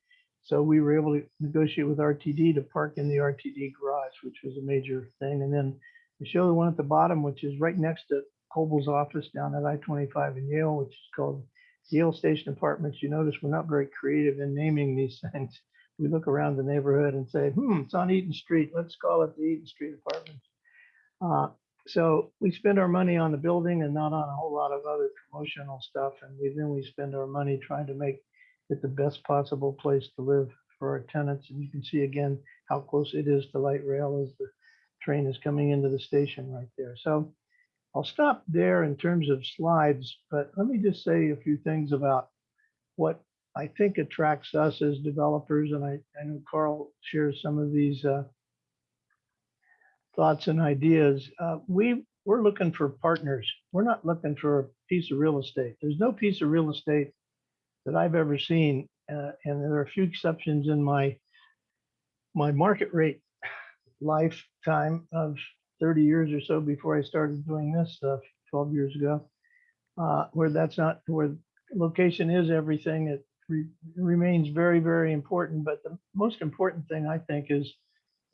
so we were able to negotiate with RTD to park in the RTD garage, which was a major thing. And then I show the one at the bottom, which is right next to Coble's office down at I-25 in Yale, which is called Yale Station Apartments. You notice we're not very creative in naming these things. We look around the neighborhood and say, hmm, it's on Eaton Street. Let's call it the Eaton Street Apartments. Uh, so we spend our money on the building and not on a whole lot of other promotional stuff. And we, then we spend our money trying to make it the best possible place to live for our tenants. And you can see again how close it is to light rail as the train is coming into the station right there. So I'll stop there in terms of slides, but let me just say a few things about what I think attracts us as developers. And I, I know Carl shares some of these uh, thoughts and ideas. Uh, we, we're looking for partners. We're not looking for a piece of real estate. There's no piece of real estate that I've ever seen, uh, and there are a few exceptions in my my market rate lifetime of 30 years or so before I started doing this stuff 12 years ago, uh, where that's not where location is everything. It re- remains very, very important. But the most important thing I think is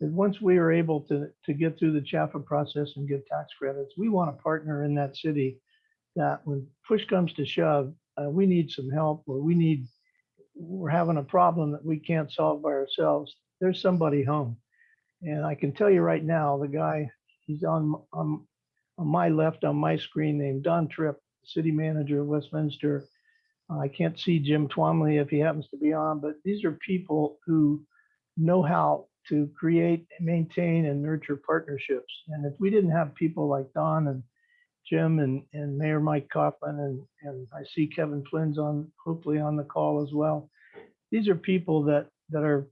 that once we are able to to get through the CHFA process and get tax credits, we want a partner in that city that when push comes to shove, uh, we need some help or we need we're having a problem that we can't solve by ourselves. There's somebody home, and I can tell you right now, the guy he's on on, on my left on my screen named Don Tripp, city manager of Westminster. I can't see Jim Twombly if he happens to be on, but these are people who know how to create, maintain, and nurture partnerships. And if we didn't have people like Don and Jim and, and Mayor Mike Coffman, and, and I see Kevin Flynn's on, hopefully on the call as well. These are people that, that are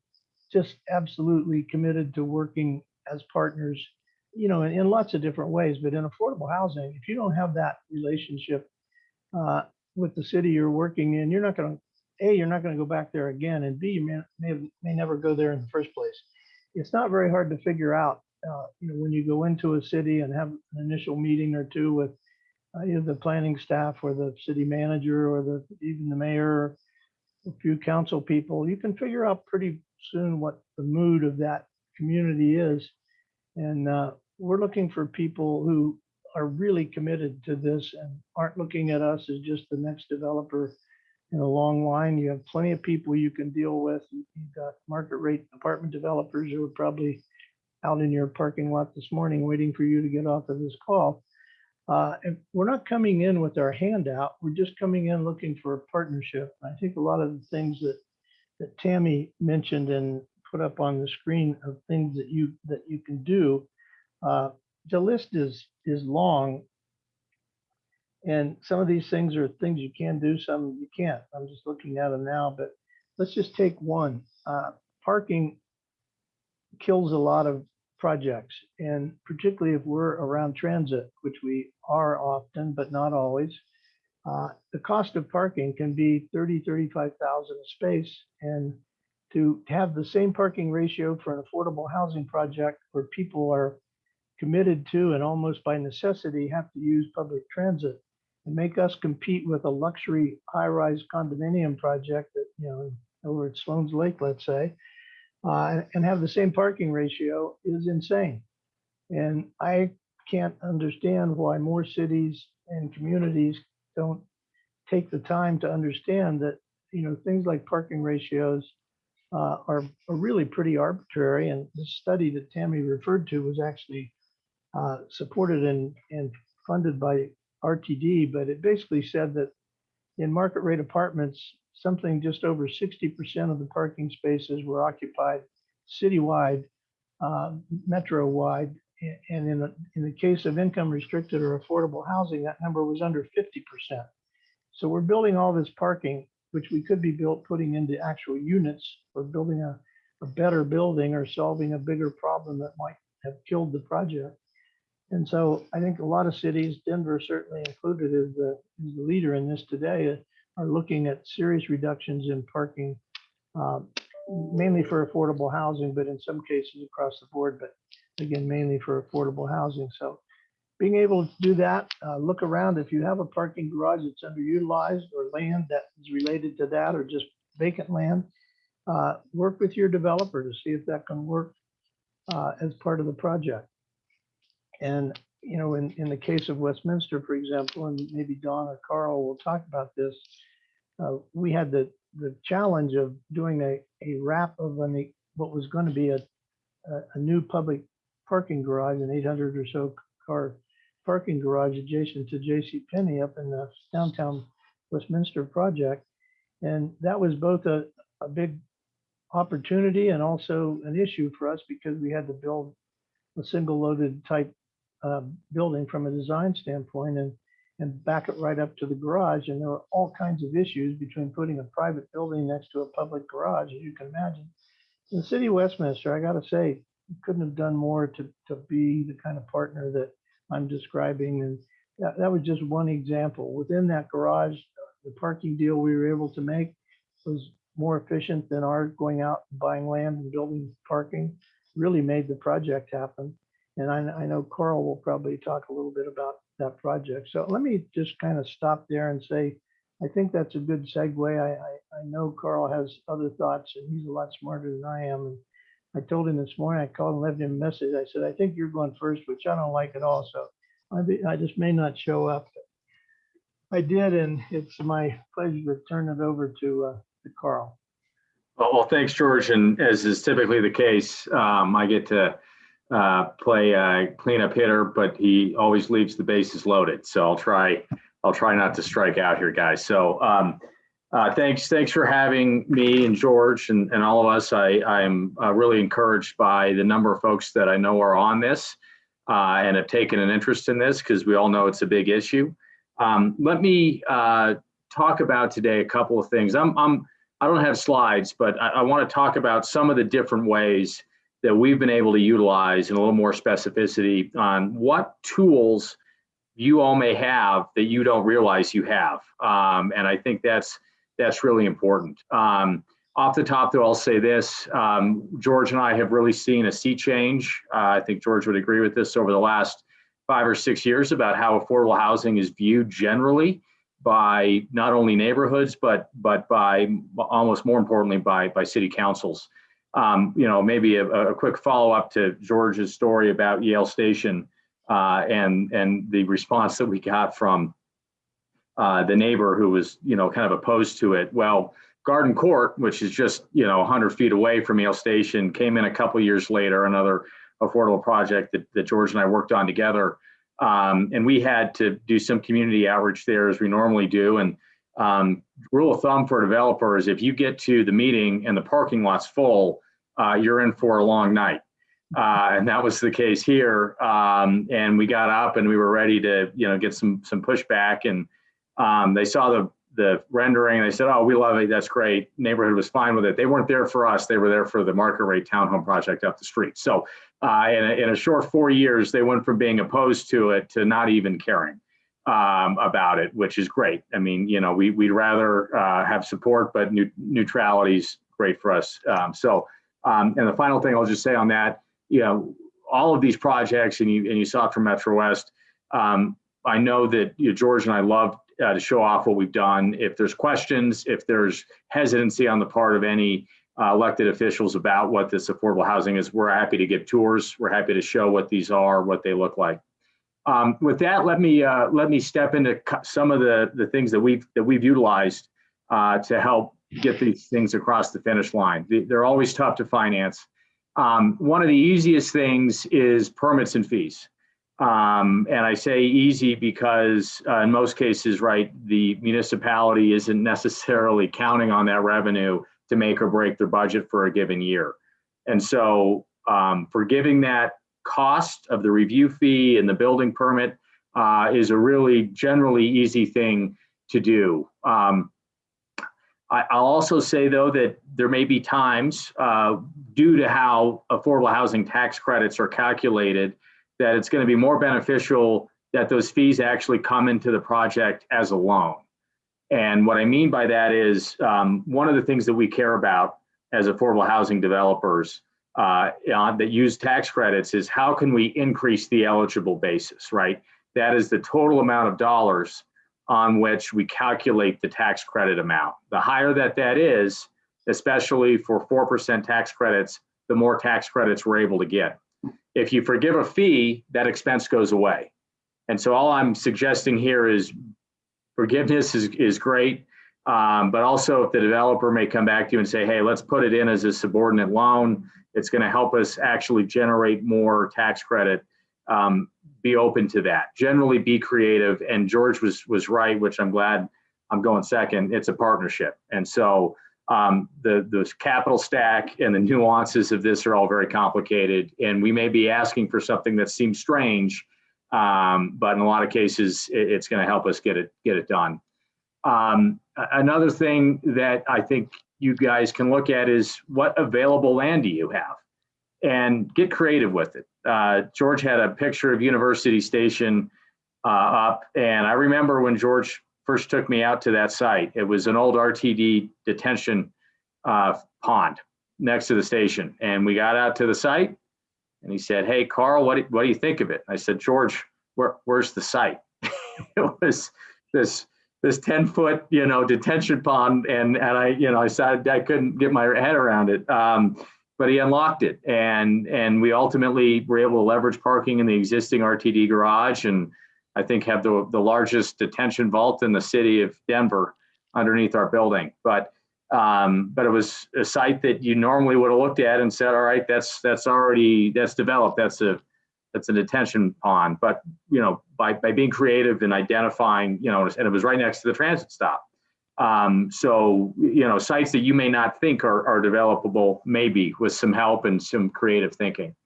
just absolutely committed to working as partners, you know, in, in lots of different ways, but in affordable housing, if you don't have that relationship uh, with the city you're working in, you're not going to, A, you're not going to go back there again, and B, you may, may, may never go there in the first place. It's not very hard to figure out uh, you know, when you go into a city and have an initial meeting or two with uh, either the planning staff or the city manager or the even the mayor, a few council people, you can figure out pretty soon what the mood of that community is. And uh, we're looking for people who are really committed to this and aren't looking at us as just the next developer in a long line. You have plenty of people you can deal with. You've got market rate apartment developers who are probably out in your parking lot this morning waiting for you to get off of this call. Uh, and we're not coming in with our hand out. We're just coming in looking for a partnership. I think a lot of the things that that Tammy mentioned and put up on the screen of things that you that you can do. Uh, the list is is long, and some of these things are things you can do, some you can't. I'm just looking at them now, but let's just take one. Uh, parking kills a lot of projects, and particularly if we're around transit, which we are often, but not always. Uh, the cost of parking can be 30, 35,000 a space. And to have the same parking ratio for an affordable housing project where people are committed to and almost by necessity have to use public transit and make us compete with a luxury high-rise condominium project that, you know, over at Sloan's Lake, let's say, uh, and have the same parking ratio is insane. And I can't understand why more cities and communities don't take the time to understand that, you know, things like parking ratios uh, are, are really pretty arbitrary. And the study that Tammy referred to was actually uh, supported and, and funded by RTD, but it basically said that in market rate apartments, something just over 60% of the parking spaces were occupied citywide, uh, metro-wide. And in the, in the case of income restricted or affordable housing, that number was under 50%. So we're building all this parking, which we could be built, putting into actual units or building a, a better building or solving a bigger problem that might have killed the project. And so I think a lot of cities, Denver certainly included, is the, the leader in this today, uh, are looking at serious reductions in parking, um, mainly for affordable housing, but in some cases across the board, but again, mainly for affordable housing. So being able to do that, uh, look around, if you have a parking garage that's underutilized or land that is related to that or just vacant land, uh, work with your developer to see if that can work uh, as part of the project. And, you know, in, in the case of Westminster, for example, and maybe Don or Carl will talk about this, uh, we had the, the challenge of doing a, a wrap of an, what was going to be a, a, a new public parking garage, an 800 or so car parking garage adjacent to J.C. Penney up in the downtown Westminster project. And that was both a, a big opportunity and also an issue for us because we had to build a single loaded type uh, building from a design standpoint and, and back it right up to the garage. And there were all kinds of issues between putting a private building next to a public garage, as you can imagine. In the city of Westminster, I got to say, couldn't have done more to, to be the kind of partner that I'm describing. And that, that was just one example. Within that garage, the parking deal we were able to make was more efficient than our going out and buying land and building parking. Really made the project happen. And I, I know Carl will probably talk a little bit about that project. So let me just kind of stop there and say, I think that's a good segue. I, I, I know Carl has other thoughts and he's a lot smarter than I am. And I told him this morning, I called and left him a message. I said, I think you're going first, which I don't like at all. So I, be, I just may not show up. I did, and it's my pleasure to turn it over to, uh, to Carl. Well, well, thanks, George. And as is typically the case, um, I get to uh, play uh, cleanup hitter, but he always leaves the bases loaded. So I'll try, I'll try not to strike out here, guys. So um, uh, thanks, thanks for having me and George and, and all of us. I, I'm uh, really encouraged by the number of folks that I know are on this uh, and have taken an interest in this because we all know it's a big issue. Um, let me talk about today a couple of things. I'm, I'm I don't have slides, but I, I want to talk about some of the different ways that we've been able to utilize in a little more specificity on what tools you all may have that you don't realize you have. Um, and I think that's that's really important. Um, off the top, though, I'll say this: um, George and I have really seen a sea change. Uh, I think George would agree with this over the last five or six years about how affordable housing is viewed generally by not only neighborhoods but but by almost more importantly by by city councils. Um, you know, maybe a, a quick follow up to George's story about Yale Station uh, and and the response that we got from uh, the neighbor who was you know kind of opposed to it. Well, Garden Court, which is just you know 100 feet away from Yale Station, came in a couple years later. Another affordable project that, that George and I worked on together. Um, and we had to do some community outreach there as we normally do. And um, rule of thumb for developers, if you get to the meeting and the parking lot's full, uh, you're in for a long night. Uh, and that was the case here. Um, and we got up and we were ready to, you know, get some some pushback. And um, they saw the the rendering. They said, "Oh, we love it. That's great." Neighborhood was fine with it. They weren't there for us. They were there for the market rate townhome project up the street. So uh, in, a, in a short four years, they went from being opposed to it to not even caring um, about it, which is great. I mean, you know, we, we'd rather uh, have support, but neutrality is great for us. Um, so, um, and the final thing I'll just say on that, you know, all of these projects, and you, and you saw it from Metro West, um, I know that you know, George and I love uh, to show off what we've done. If there's questions, if there's hesitancy on the part of any uh, elected officials about what this affordable housing is. We're happy to give tours. We're happy to show what these are, what they look like. Um, with that, let me uh, let me step into some of the the things that we've that we've utilized uh, to help get these things across the finish line. They're always tough to finance. Um, one of the easiest things is permits and fees. Um, and I say easy because uh, in most cases, right, the municipality isn't necessarily counting on that revenue to make or break their budget for a given year. And so um, forgiving that cost of the review fee and the building permit uh, is a really generally easy thing to do. Um, I, will also say though that there may be times uh, due to how affordable housing tax credits are calculated that it's going to be more beneficial that those fees actually come into the project as a loan. And what I mean by that is um, one of the things that we care about as affordable housing developers uh, that use tax credits is how can we increase the eligible basis, right? That is the total amount of dollars on which we calculate the tax credit amount. The higher that that is, especially for 4% tax credits, the more tax credits we're able to get. If you forgive a fee, that expense goes away. And so all I'm suggesting here is forgiveness is, is great. Um, but also if the developer may come back to you and say, hey, let's put it in as a subordinate loan, it's going to help us actually generate more tax credit. Um, be open to that. Generally be creative. And George was, was right, which I'm glad I'm going second. It's a partnership. And so um, the, the capital stack and the nuances of this are all very complicated. And we may be asking for something that seems strange, um, but in a lot of cases, it, it's going to help us get it, get it done. Um, another thing that I think you guys can look at is what available land do you have? And get creative with it. Uh, George had a picture of University Station uh, up, and I remember when George first took me out to that site. It was an old RTD detention uh, pond next to the station, and we got out to the site, and he said, "Hey, Carl, what do, what do you think of it?" I said, "George, where, where's the site?" it was this this 10 foot you know detention pond and and i you know i decided i couldn't get my head around it. Um, but he unlocked it and and we ultimately were able to leverage parking in the existing rtd garage and i think have the the largest detention vault in the city of denver underneath our building. But um, but it was a site that you normally would have looked at and said all right that's that's already that's developed. That's a that's a detention pond but you know by, by being creative and identifying, you know, and it was right next to the transit stop. Um, so, you know, sites that you may not think are, are developable, maybe with some help and some creative thinking.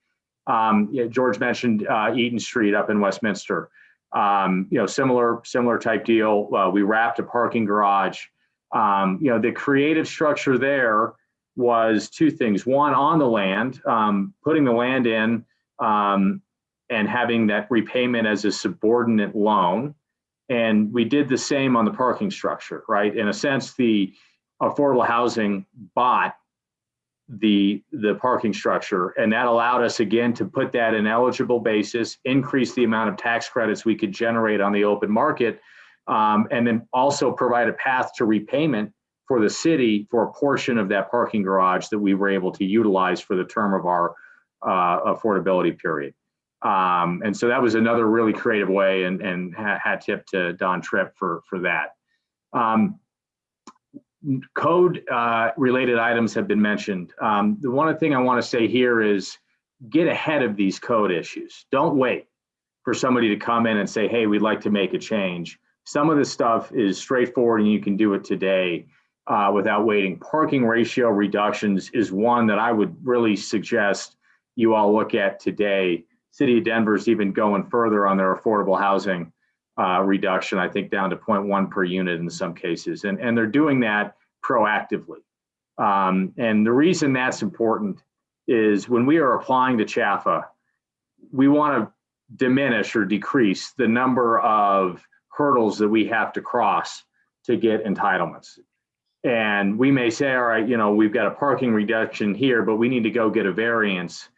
Um, yeah, George mentioned uh, Eaton Street up in Westminster. Um, you know, similar similar type deal. Uh, we wrapped a parking garage. Um, you know, the creative structure there was two things. One, on the land, um, putting the land in, um, and having that repayment as a subordinate loan. And we did the same on the parking structure, right? In a sense, the affordable housing bought the the parking structure and that allowed us again to put that in eligible basis increase the amount of tax credits we could generate on the open market um, and then also provide a path to repayment for the city for a portion of that parking garage that we were able to utilize for the term of our uh, affordability period um, and so that was another really creative way and, and hat tip to Don Tripp for, for that. Um, code uh, related items have been mentioned. Um, the one thing I want to say here is get ahead of these code issues. Don't wait for somebody to come in and say, hey, we'd like to make a change. Some of this stuff is straightforward and you can do it today uh, without waiting. Parking ratio reductions is one that I would really suggest you all look at today City of Denver is even going further on their affordable housing uh, reduction, I think down to 0.1 per unit in some cases. And, and they're doing that proactively. Um, and the reason that's important is when we are applying to CHFA, we want to diminish or decrease the number of hurdles that we have to cross to get entitlements. And we may say, all right, you know, we've got a parking reduction here, but we need to go get a variance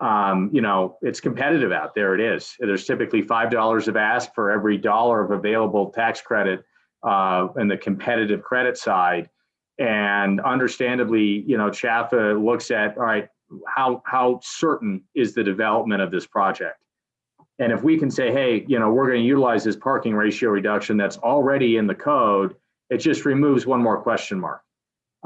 um, you know, it's competitive out there. It is. There's typically five dollars of ask for every dollar of available tax credit uh, in the competitive credit side, and understandably, you know, CHFA looks at all right, how how certain is the development of this project, and if we can say, hey, you know, we're going to utilize this parking ratio reduction that's already in the code, it just removes one more question mark,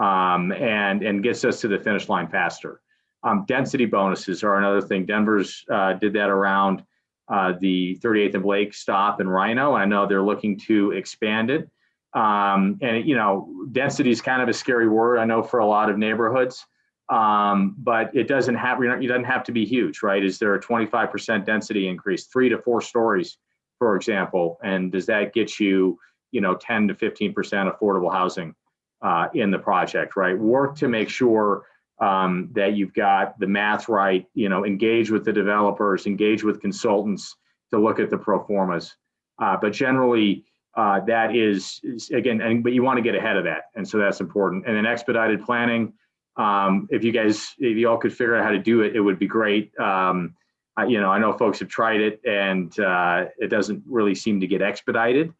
um, and and gets us to the finish line faster. Um, density bonuses are another thing. Denver's uh, did that around uh, the 38th and Blake stop in RiNo. I know they're looking to expand it. Um, and you know, density is kind of a scary word. I know for a lot of neighborhoods, um, but it doesn't have. It doesn't have to be huge, right? Is there a 25% density increase, three to four stories, for example? And does that get you, you know, 10 to 15% affordable housing uh, in the project, right? Work to make sure um, that you've got the math right, you know, engage with the developers, engage with consultants to look at the pro formas. Uh, but generally, uh, that is, is, again, and, but you want to get ahead of that. And so that's important. And then expedited planning, um, if you guys, if you all could figure out how to do it, it would be great. Um, I, you know, I know folks have tried it and uh, it doesn't really seem to get expedited.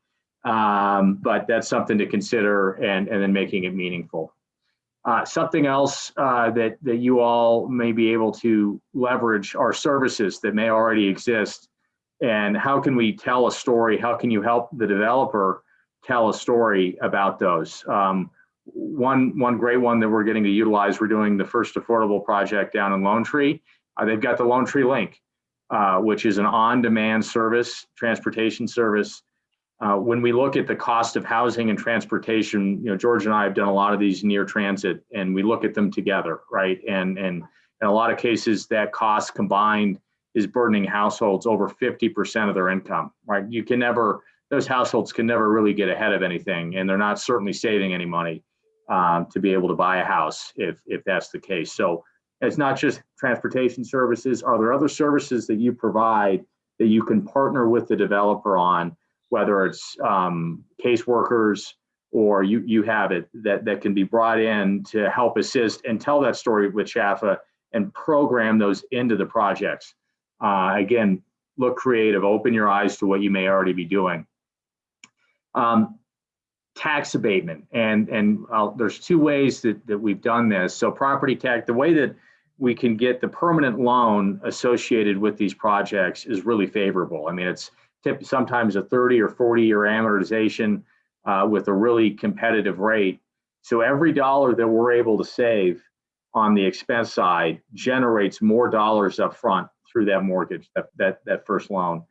Um, but that's something to consider and, and then making it meaningful. Uh, something else uh, that that you all may be able to leverage are services that may already exist, and how can we tell a story? How can you help the developer tell a story about those? Um, one one great one that we're getting to utilize. We're doing the first affordable project down in Lone Tree. Uh, they've got the Lone Tree Link, uh, which is an on-demand service, transportation service. Uh, when we look at the cost of housing and transportation, you know, George and I have done a lot of these near transit, and we look at them together, right? And and in a lot of cases, that cost combined is burdening households over 50% of their income, right? You can never, those households can never really get ahead of anything, and they're not certainly saving any money um, to be able to buy a house if if that's the case. So it's not just transportation services. Are there other services that you provide that you can partner with the developer on, whether it's um, caseworkers or you you have it that that can be brought in to help assist and tell that story with CHFA and program those into the projects. Uh, again, look creative, open your eyes to what you may already be doing. Um, tax abatement and and uh, there's two ways that, that we've done this so property tax the way that we can get the permanent loan associated with these projects is really favorable i mean it's tip, sometimes a 30 or 40 year amortization uh, with a really competitive rate so every dollar that we're able to save on the expense side generates more dollars up front through that mortgage that that, that first loan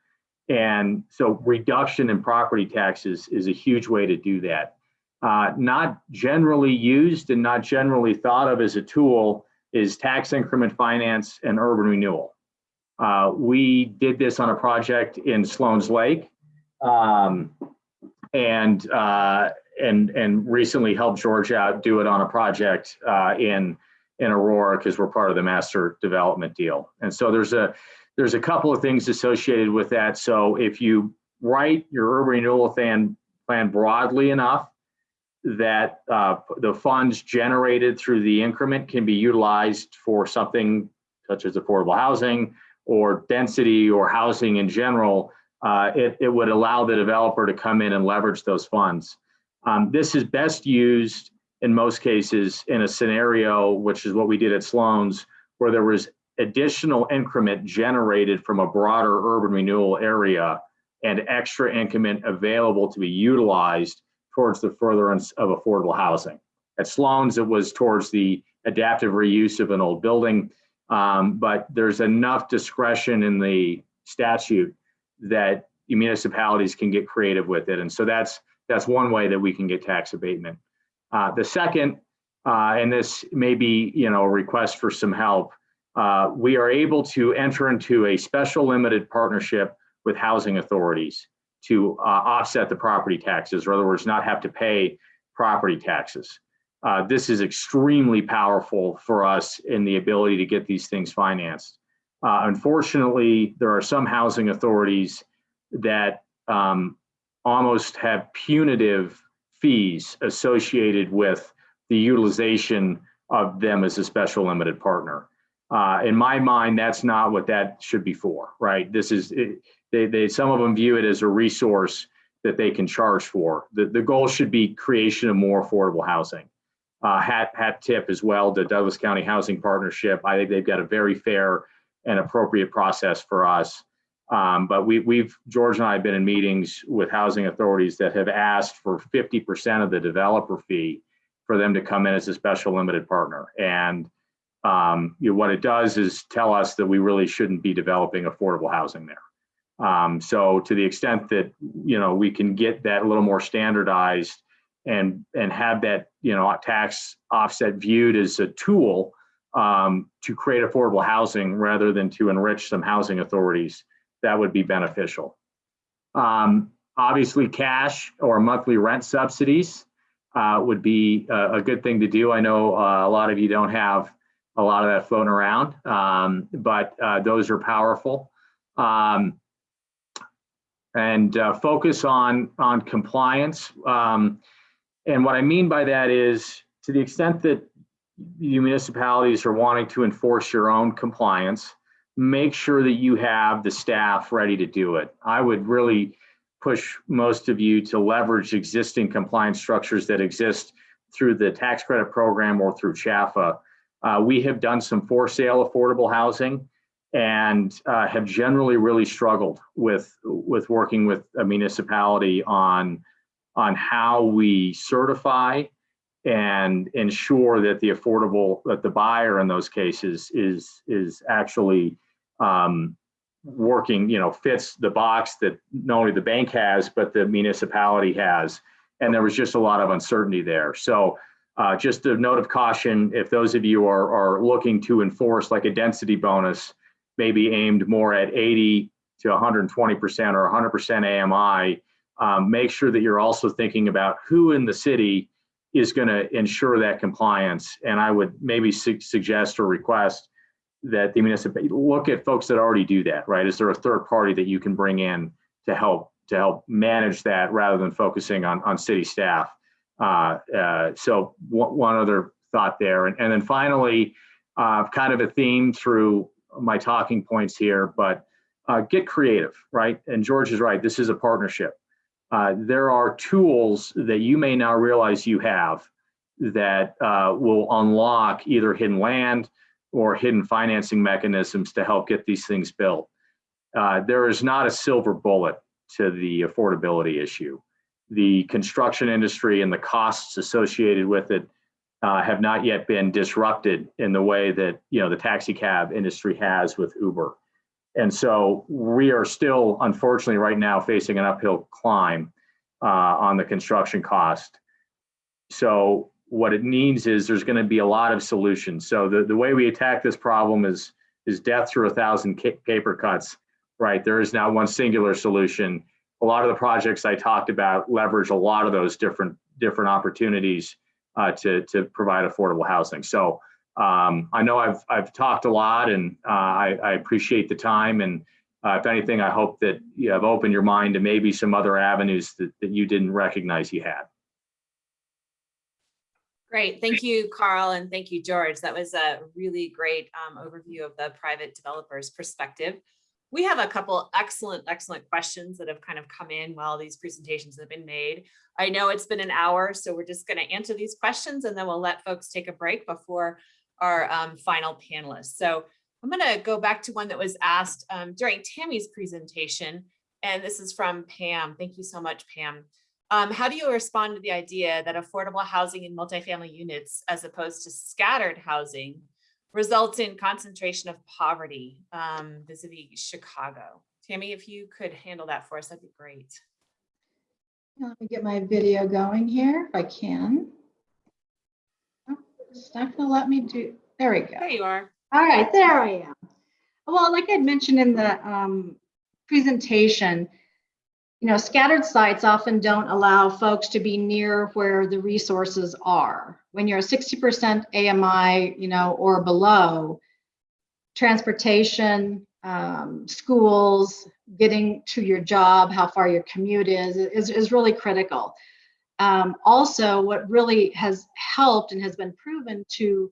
and so reduction in property taxes is a huge way to do that. Uh, not generally used and not generally thought of as a tool is tax increment finance and urban renewal. Uh, we did this on a project in Sloan's Lake um, and, uh, and, and recently helped George out do it on a project uh, in, in Aurora because we're part of the master development deal. And so there's a, there's a couple of things associated with that. So if you write your urban renewal plan, plan broadly enough that uh, the funds generated through the increment can be utilized for something such as affordable housing or density or housing in general, uh, it, it would allow the developer to come in and leverage those funds. Um, this is best used in most cases in a scenario, which is what we did at Sloan's, where there was additional increment generated from a broader urban renewal area and extra increment available to be utilized towards the furtherance of affordable housing. At Sloan's, it was towards the adaptive reuse of an old building, um, but there's enough discretion in the statute that municipalities can get creative with it. And so that's that's one way that we can get tax abatement. Uh, the second, uh, and this may be you know a request for some help, uh, we are able to enter into a special limited partnership with housing authorities to uh, offset the property taxes, or in other words, not have to pay property taxes. Uh, this is extremely powerful for us in the ability to get these things financed. Uh, unfortunately, there are some housing authorities that um, almost have punitive fees associated with the utilization of them as a special limited partner uh, in my mind, that's not what that should be for, right? This is, it, they, they, some of them view it as a resource that they can charge for. The, the goal should be creation of more affordable housing. Uh, hat, hat tip as well to Douglas County Housing Partnership. I think they've got a very fair and appropriate process for us. Um, but we, we've, George and I have been in meetings with housing authorities that have asked for 50% of the developer fee for them to come in as a special limited partner. And um, you know, what it does is tell us that we really shouldn't be developing affordable housing there. Um, so to the extent that, you know, we can get that a little more standardized and, and have that, you know, tax offset viewed as a tool um, to create affordable housing rather than to enrich some housing authorities, that would be beneficial. Um, obviously cash or monthly rent subsidies uh, would be a, a, good thing to do. I know uh, a lot of you don't have a lot of that floating around, um, but uh, those are powerful. Um, and uh, focus on on compliance. Um, and what I mean by that is, to the extent that you municipalities are wanting to enforce your own compliance, make sure that you have the staff ready to do it. I would really push most of you to leverage existing compliance structures that exist through the tax credit program or through CHFA, uh, we have done some for sale affordable housing and uh, have generally really struggled with with working with a municipality on on how we certify and ensure that the affordable that the buyer in those cases is is actually um, working you know fits the box that not only the bank has but the municipality has. And there was just a lot of uncertainty there. So uh, just a note of caution if those of you are are looking to enforce like a density bonus maybe aimed more at 80 to 120% or 100% AMI, um, make sure that you're also thinking about who in the city is going to ensure that compliance. And I would maybe su suggest or request that the municipality look at folks that already do that, right? Is there a third party that you can bring in to help to help manage that rather than focusing on, on city staff? Uh, uh, so one, other thought there. And, and then finally, uh, kind of a theme through my talking points here, but uh, get creative, right? And George is right. This is a partnership. Uh, there are tools that you may now realize you have that uh, will unlock either hidden land or hidden financing mechanisms to help get these things built. Uh, there is not a silver bullet to the affordability issue. The construction industry and the costs associated with it uh, have not yet been disrupted in the way that you know the taxi cab industry has with Uber. And so we are still, unfortunately, right now facing an uphill climb uh, on the construction cost. So what it means is there's going to be a lot of solutions. So the, the way we attack this problem is is death through a thousand paper cuts, right? There is now one singular solution. A lot of the projects I talked about leverage a lot of those different different opportunities uh, to to provide affordable housing. So um, I know I've I've talked a lot, and uh, I, I, appreciate the time. And uh, if anything, I hope that you have opened your mind to maybe some other avenues that, that you didn't recognize you had. Great, thank you, Carl, and thank you, George. That was a really great um, overview of the private developer's perspective. We have a couple excellent, excellent questions that have kind of come in while these presentations have been made. I know it's been an hour, so we're just going to answer these questions and then we'll let folks take a break before our um, final panelists. So I'm going to go back to one that was asked um, during Tammy's presentation, and this is from Pam. Thank you so much, Pam. Um, how do you respond to the idea that affordable housing in multifamily units, as opposed to scattered housing, results in concentration of poverty um, vis-a-vis Chicago? Tammy, if you could handle that for us, that'd be great. Let me get my video going here if I can. It's not gonna let me do, there we go. There you are. All right, there I am. Well, like I mentioned in the um, presentation, you know, scattered sites often don't allow folks to be near where the resources are. When you're a 60% AMI, you know, or below, transportation, um, schools, getting to your job, how far your commute is, is, is really critical. Um, also, what really has helped and has been proven to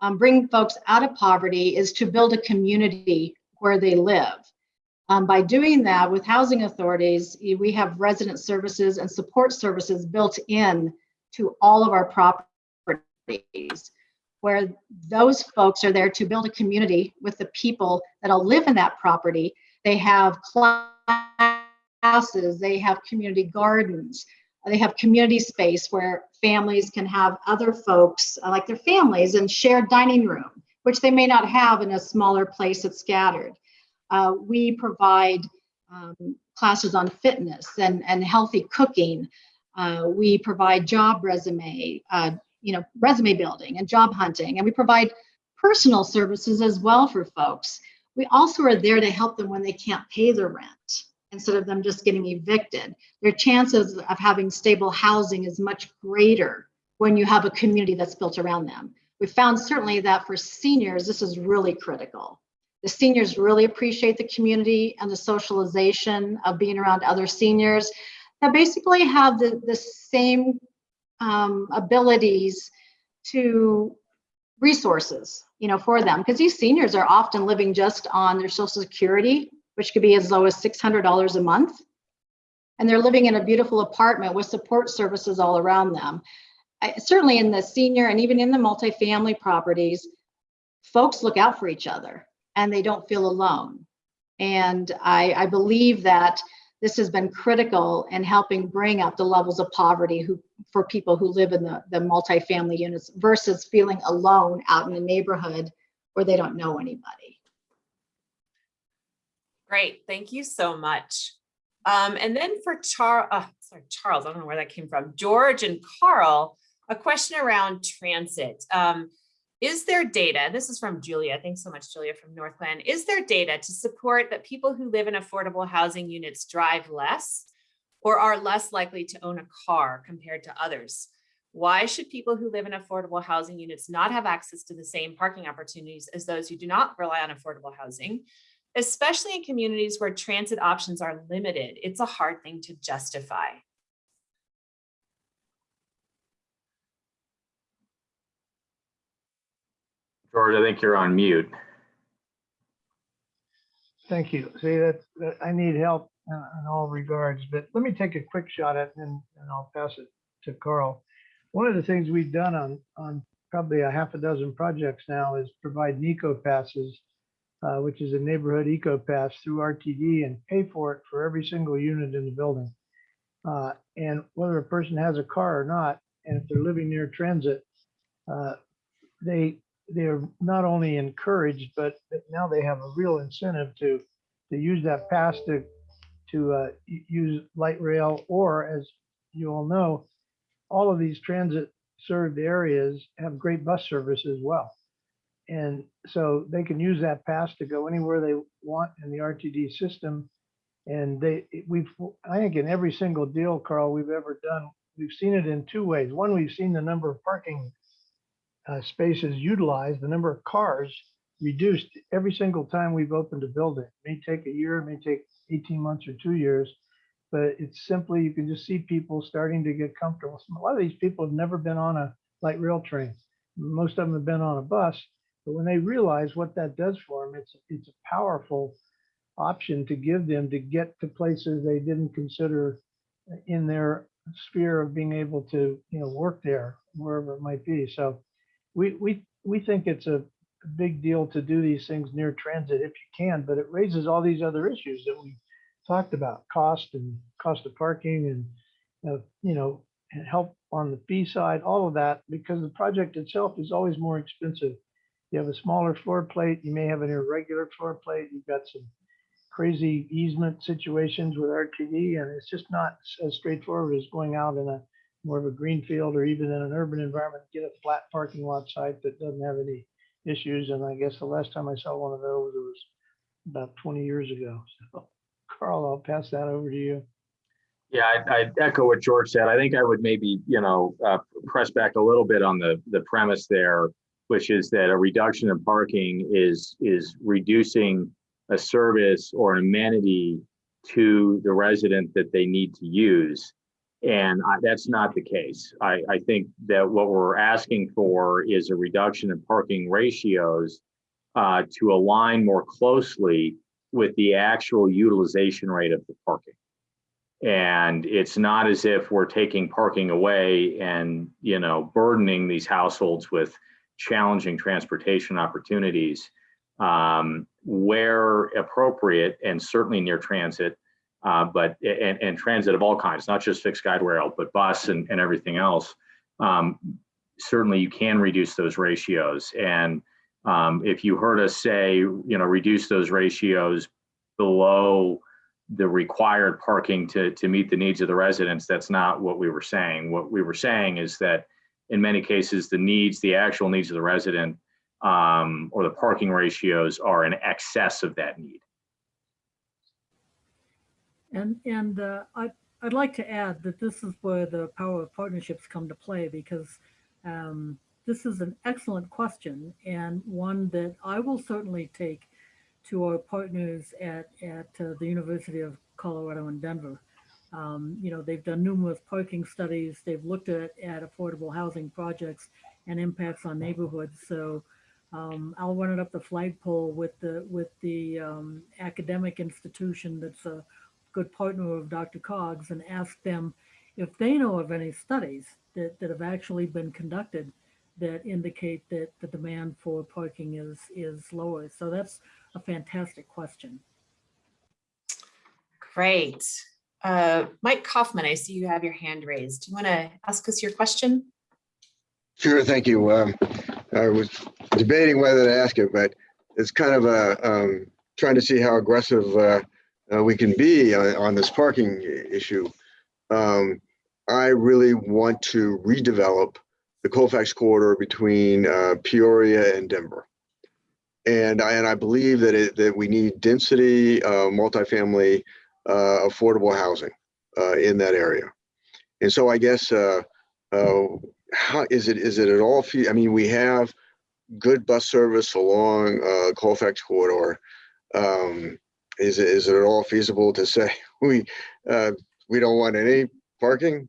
um, bring folks out of poverty is to build a community where they live. Um, by doing that with housing authorities, we have resident services and support services built in to all of our properties, where those folks are there to build a community with the people that'll live in that property. They have classes, they have community gardens, they have community space where families can have other folks uh, like their families and shared dining room, which they may not have in a smaller place that's scattered. Uh, we provide um, classes on fitness and, and healthy cooking. Uh, we provide job resume, uh, you know, resume building and job hunting, and we provide personal services as well for folks. We also are there to help them when they can't pay their rent instead of them just getting evicted. Their chances of having stable housing is much greater when you have a community that's built around them. We found certainly that for seniors, this is really critical. The seniors really appreciate the community and the socialization of being around other seniors that basically have the, the same um, abilities to resources, you know, for them. Because these seniors are often living just on their social security which could be as low as $600 a month. And they're living in a beautiful apartment with support services all around them. I- certainly in the senior and even in the multifamily properties, folks look out for each other and they don't feel alone. And I, I believe that this has been critical in helping bring up the levels of poverty who, for people who live in the, the multifamily units versus feeling alone out in the neighborhood where they don't know anybody. Great, thank you so much. Um, and then for Char, uh, sorry, Charles, I don't know where that came from. George and Carl, a question around transit. Um, is there data, this is from Julia, thanks so much, Julia from Northland. Is there data to support that people who live in affordable housing units drive less or are less likely to own a car compared to others? Why should people who live in affordable housing units not have access to the same parking opportunities as those who do not rely on affordable housing? Especially in communities where transit options are limited. It's a hard thing to justify. George, I think you're on mute. Thank you. See, that's, that I need help in all regards, but let me take a quick shot at it and, and I'll pass it to Carl. One of the things we've done on, on probably a half a dozen projects now is provide NECO passes, uh, which is a neighborhood eco pass through RTD and pay for it for every single unit in the building. Uh, and whether a person has a car or not, and if they're living near transit, uh, they they're not only encouraged, but but now they have a real incentive to to use that pass to to uh, use light rail or, as you all know, all of these transit served areas have great bus service as well. And so they can use that pass to go anywhere they want in the RTD system. And they, we've, I think in every single deal, Carl, we've ever done, we've seen it in two ways. One, we've seen the number of parking uh, spaces utilized, the number of cars reduced every single time we've opened a building. It may take a year, it may take 18 months or two years, but it's simply, you can just see people starting to get comfortable. A lot of these people have never been on a light rail train. Most of them have been on a bus, but when they realize what that does for them, it's, it's a powerful option to give them to get to places they didn't consider in their sphere of being able to, you know, work there, wherever it might be. So we, we, we think it's a big deal to do these things near transit if you can, but it raises all these other issues that we talked about, cost and cost of parking and, uh, you know, and help on the fee side, all of that, because the project itself is always more expensive. You have a smaller floor plate, you may have an irregular floor plate, you've got some crazy easement situations with RTD, and it's just not as straightforward as going out in a more of a green field or even in an urban environment, get a flat parking lot site that doesn't have any issues. And I guess the last time I saw one of those, it was about 20 years ago. So Carl, I'll pass that over to you. Yeah, I, I echo what George said. I think I would maybe, you know, uh, press back a little bit on the, the premise there, which is that a reduction in parking is, is reducing a service or an amenity to the resident that they need to use. And I, that's not the case. I, I think that what we're asking for is a reduction in parking ratios uh, to align more closely with the actual utilization rate of the parking. And it's not as if we're taking parking away and, you know, burdening these households with challenging transportation opportunities. Um, where appropriate and certainly near transit, uh, but and, and transit of all kinds, not just fixed guide rail, but bus and, and everything else. Um, certainly you can reduce those ratios. And um, if you heard us say, you know, reduce those ratios below the required parking to, to meet the needs of the residents, that's not what we were saying. What we were saying is that in many cases, the needs, the actual needs of the resident um, or the parking ratios are in excess of that need. And, and uh, I, I'd like to add that this is where the power of partnerships come to play because um, this is an excellent question and one that I will certainly take to our partners at, at uh, the University of Colorado in Denver. Um, you know, they've done numerous parking studies. They've looked at, at affordable housing projects and impacts on neighborhoods. So um, I'll run it up the flagpole with the with the um, academic institution that's a good partner of DRCOG and ask them if they know of any studies that, that have actually been conducted that indicate that the demand for parking is, is lower. So that's a fantastic question. Great. Uh, Mike Coffman, I see you have your hand raised. Do you want to ask us your question? Sure, thank you. Um, I was debating whether to ask it, but it's kind of a, um, trying to see how aggressive, uh, uh, we can be on, on this parking issue. Um, I really want to redevelop the Colfax corridor between, uh, Peoria and Denver. And I, and I believe that it, that we need density, uh, multifamily, uh, affordable housing, uh, in that area. And so I guess, uh, uh, how is it is it at all i mean we have good bus service along uh colfax corridor um is it is it at all feasible to say we uh we don't want any parking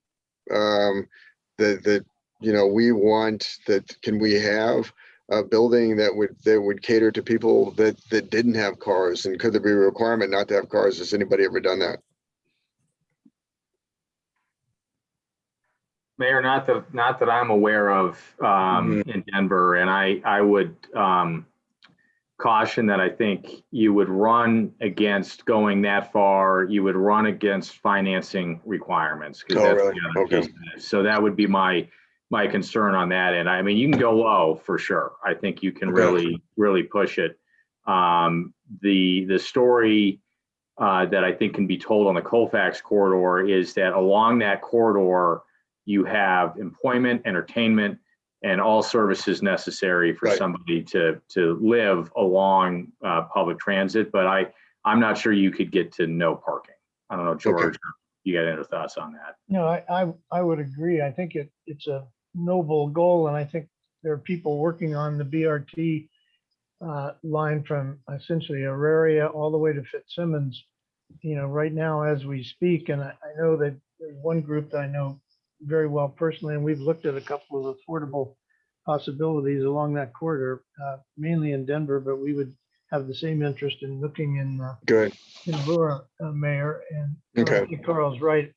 um that that you know we want that can we have a building that would that would cater to people that that didn't have cars and could there be a requirement not to have cars has anybody ever done that Mayor, not that, not that I'm aware of um, in Denver, and I, I would um, caution that I think you would run against going that far, you would run against financing requirements. Oh, that's really? the other Okay. piece of it. So that would be my, my concern on that end. I mean, you can go low for sure. I think you can Okay. really, really push it. Um, The, the story uh, that I think can be told on the Colfax corridor is that along that corridor, you have employment, entertainment, and all services necessary for Right. somebody to, to live along uh, public transit. But I, I'm not sure you could get to no parking. I don't know, George, you got any thoughts on that? No, I, I, I would agree. I think it, it's a noble goal and I think there are people working on the BRT uh, line from essentially Auraria all the way to Fitzsimons, you know, right now as we speak. And I, I know that there's one group that I know very well personally, and we've looked at a couple of affordable possibilities along that corridor, uh, mainly in Denver, but we would have the same interest in looking in uh, good in Aurora, uh, Mayor, and Okay. Carl's right.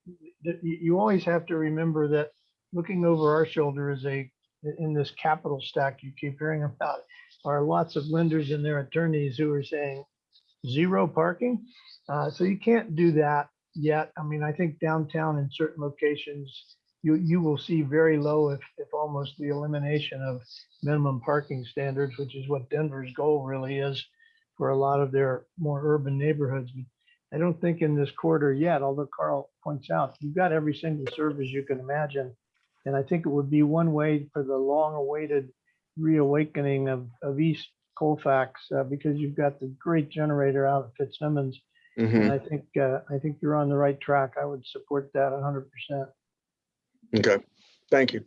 You always have to remember that looking over our shoulder is a, in this capital stack you keep hearing about, are lots of lenders and their attorneys who are saying zero parking. Uh, So you can't do that yet. I mean, I think downtown in certain locations, you, you will see very low, if, if almost the elimination of minimum parking standards, which is what Denver's goal really is for a lot of their more urban neighborhoods. I don't think in this quarter yet, although Carl points out, you've got every single service you can imagine. And I think it would be one way for the long awaited reawakening of, of East Colfax, uh, because you've got the great generator out at Fitzsimons. hmm And I think, uh, I think you're on the right track. I would support that hundred percent. okay thank you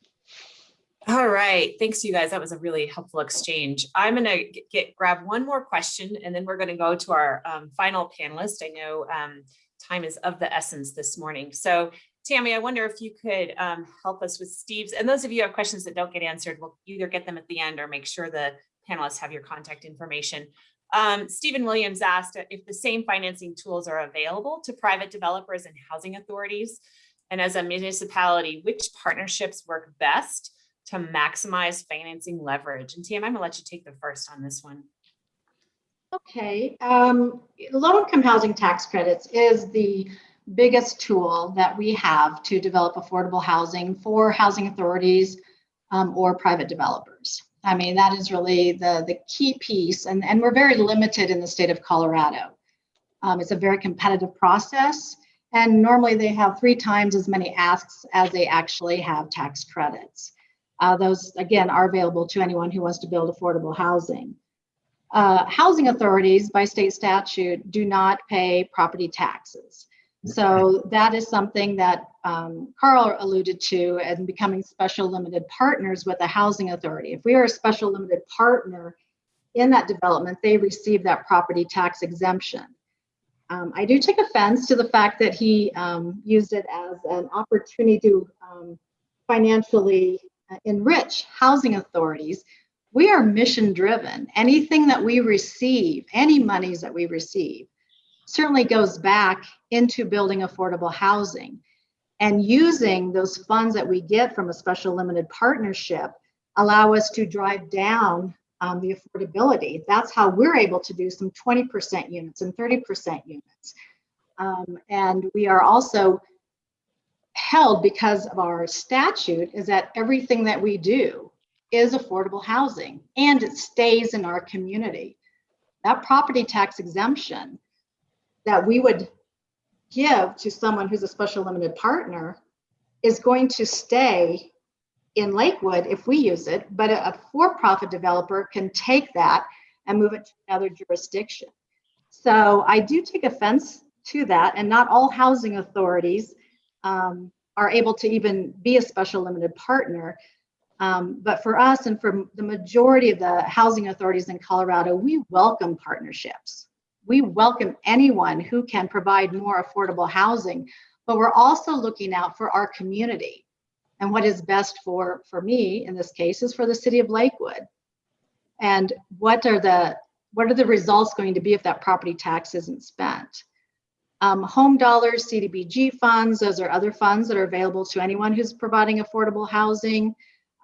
All right, thanks you guys. That was a really helpful exchange. I'm gonna get, grab one more question and then we're gonna go to our um, final panelist. I know um, time is of the essence this morning. So Tammy, I wonder if you could um, help us with Steve's, and those of you have questions that don't get answered, we'll either get them at the end or make sure the panelists have your contact information. Um, Stephen Williams asked if the same financing tools are available to private developers and housing authorities. And as a municipality, which partnerships work best to maximize financing leverage. And Tam, I'm gonna let you take the first on this one. Okay, um, low-income housing tax credits is the biggest tool that we have to develop affordable housing for housing authorities um, or private developers. I mean, that is really the, the key piece, and, and we're very limited in the state of Colorado. Um, it's a very competitive process, and normally they have three times as many asks as they actually have tax credits. Uh, those, again, are available to anyone who wants to build affordable housing. Uh, housing authorities by state statute do not pay property taxes. So that is something that um, Carl alluded to and becoming special limited partners with a housing authority. If we are a special limited partner in that development, they receive that property tax exemption. Um, I do take offense to the fact that he um, used it as an opportunity to um, financially uh, enrich housing authorities we are mission driven. Anything that we receive, any monies that we receive, certainly goes back into building affordable housing. And using those funds that we get from a special limited partnership allow us to drive down um, the affordability. That's how we're able to do some 20% units and 30% units. Um, and we are also held because of our statute is that everything that we do is affordable housing and it stays in our community. That property tax exemption that we would give to someone who's a special limited partner is going to stay in Lakewood if we use it, but a for-profit developer can take that and move it to another jurisdiction. So I do take offense to that, and not all housing authorities um, are able to even be a special limited partner. Um, but for us and for the majority of the housing authorities in Colorado, we welcome partnerships. We welcome anyone who can provide more affordable housing, but we're also looking out for our community. And what is best for, for me in this case is for the city of Lakewood. And what are the, what are the results going to be if that property tax isn't spent? Um, home dollars, CDBG funds, those are other funds that are available to anyone who's providing affordable housing.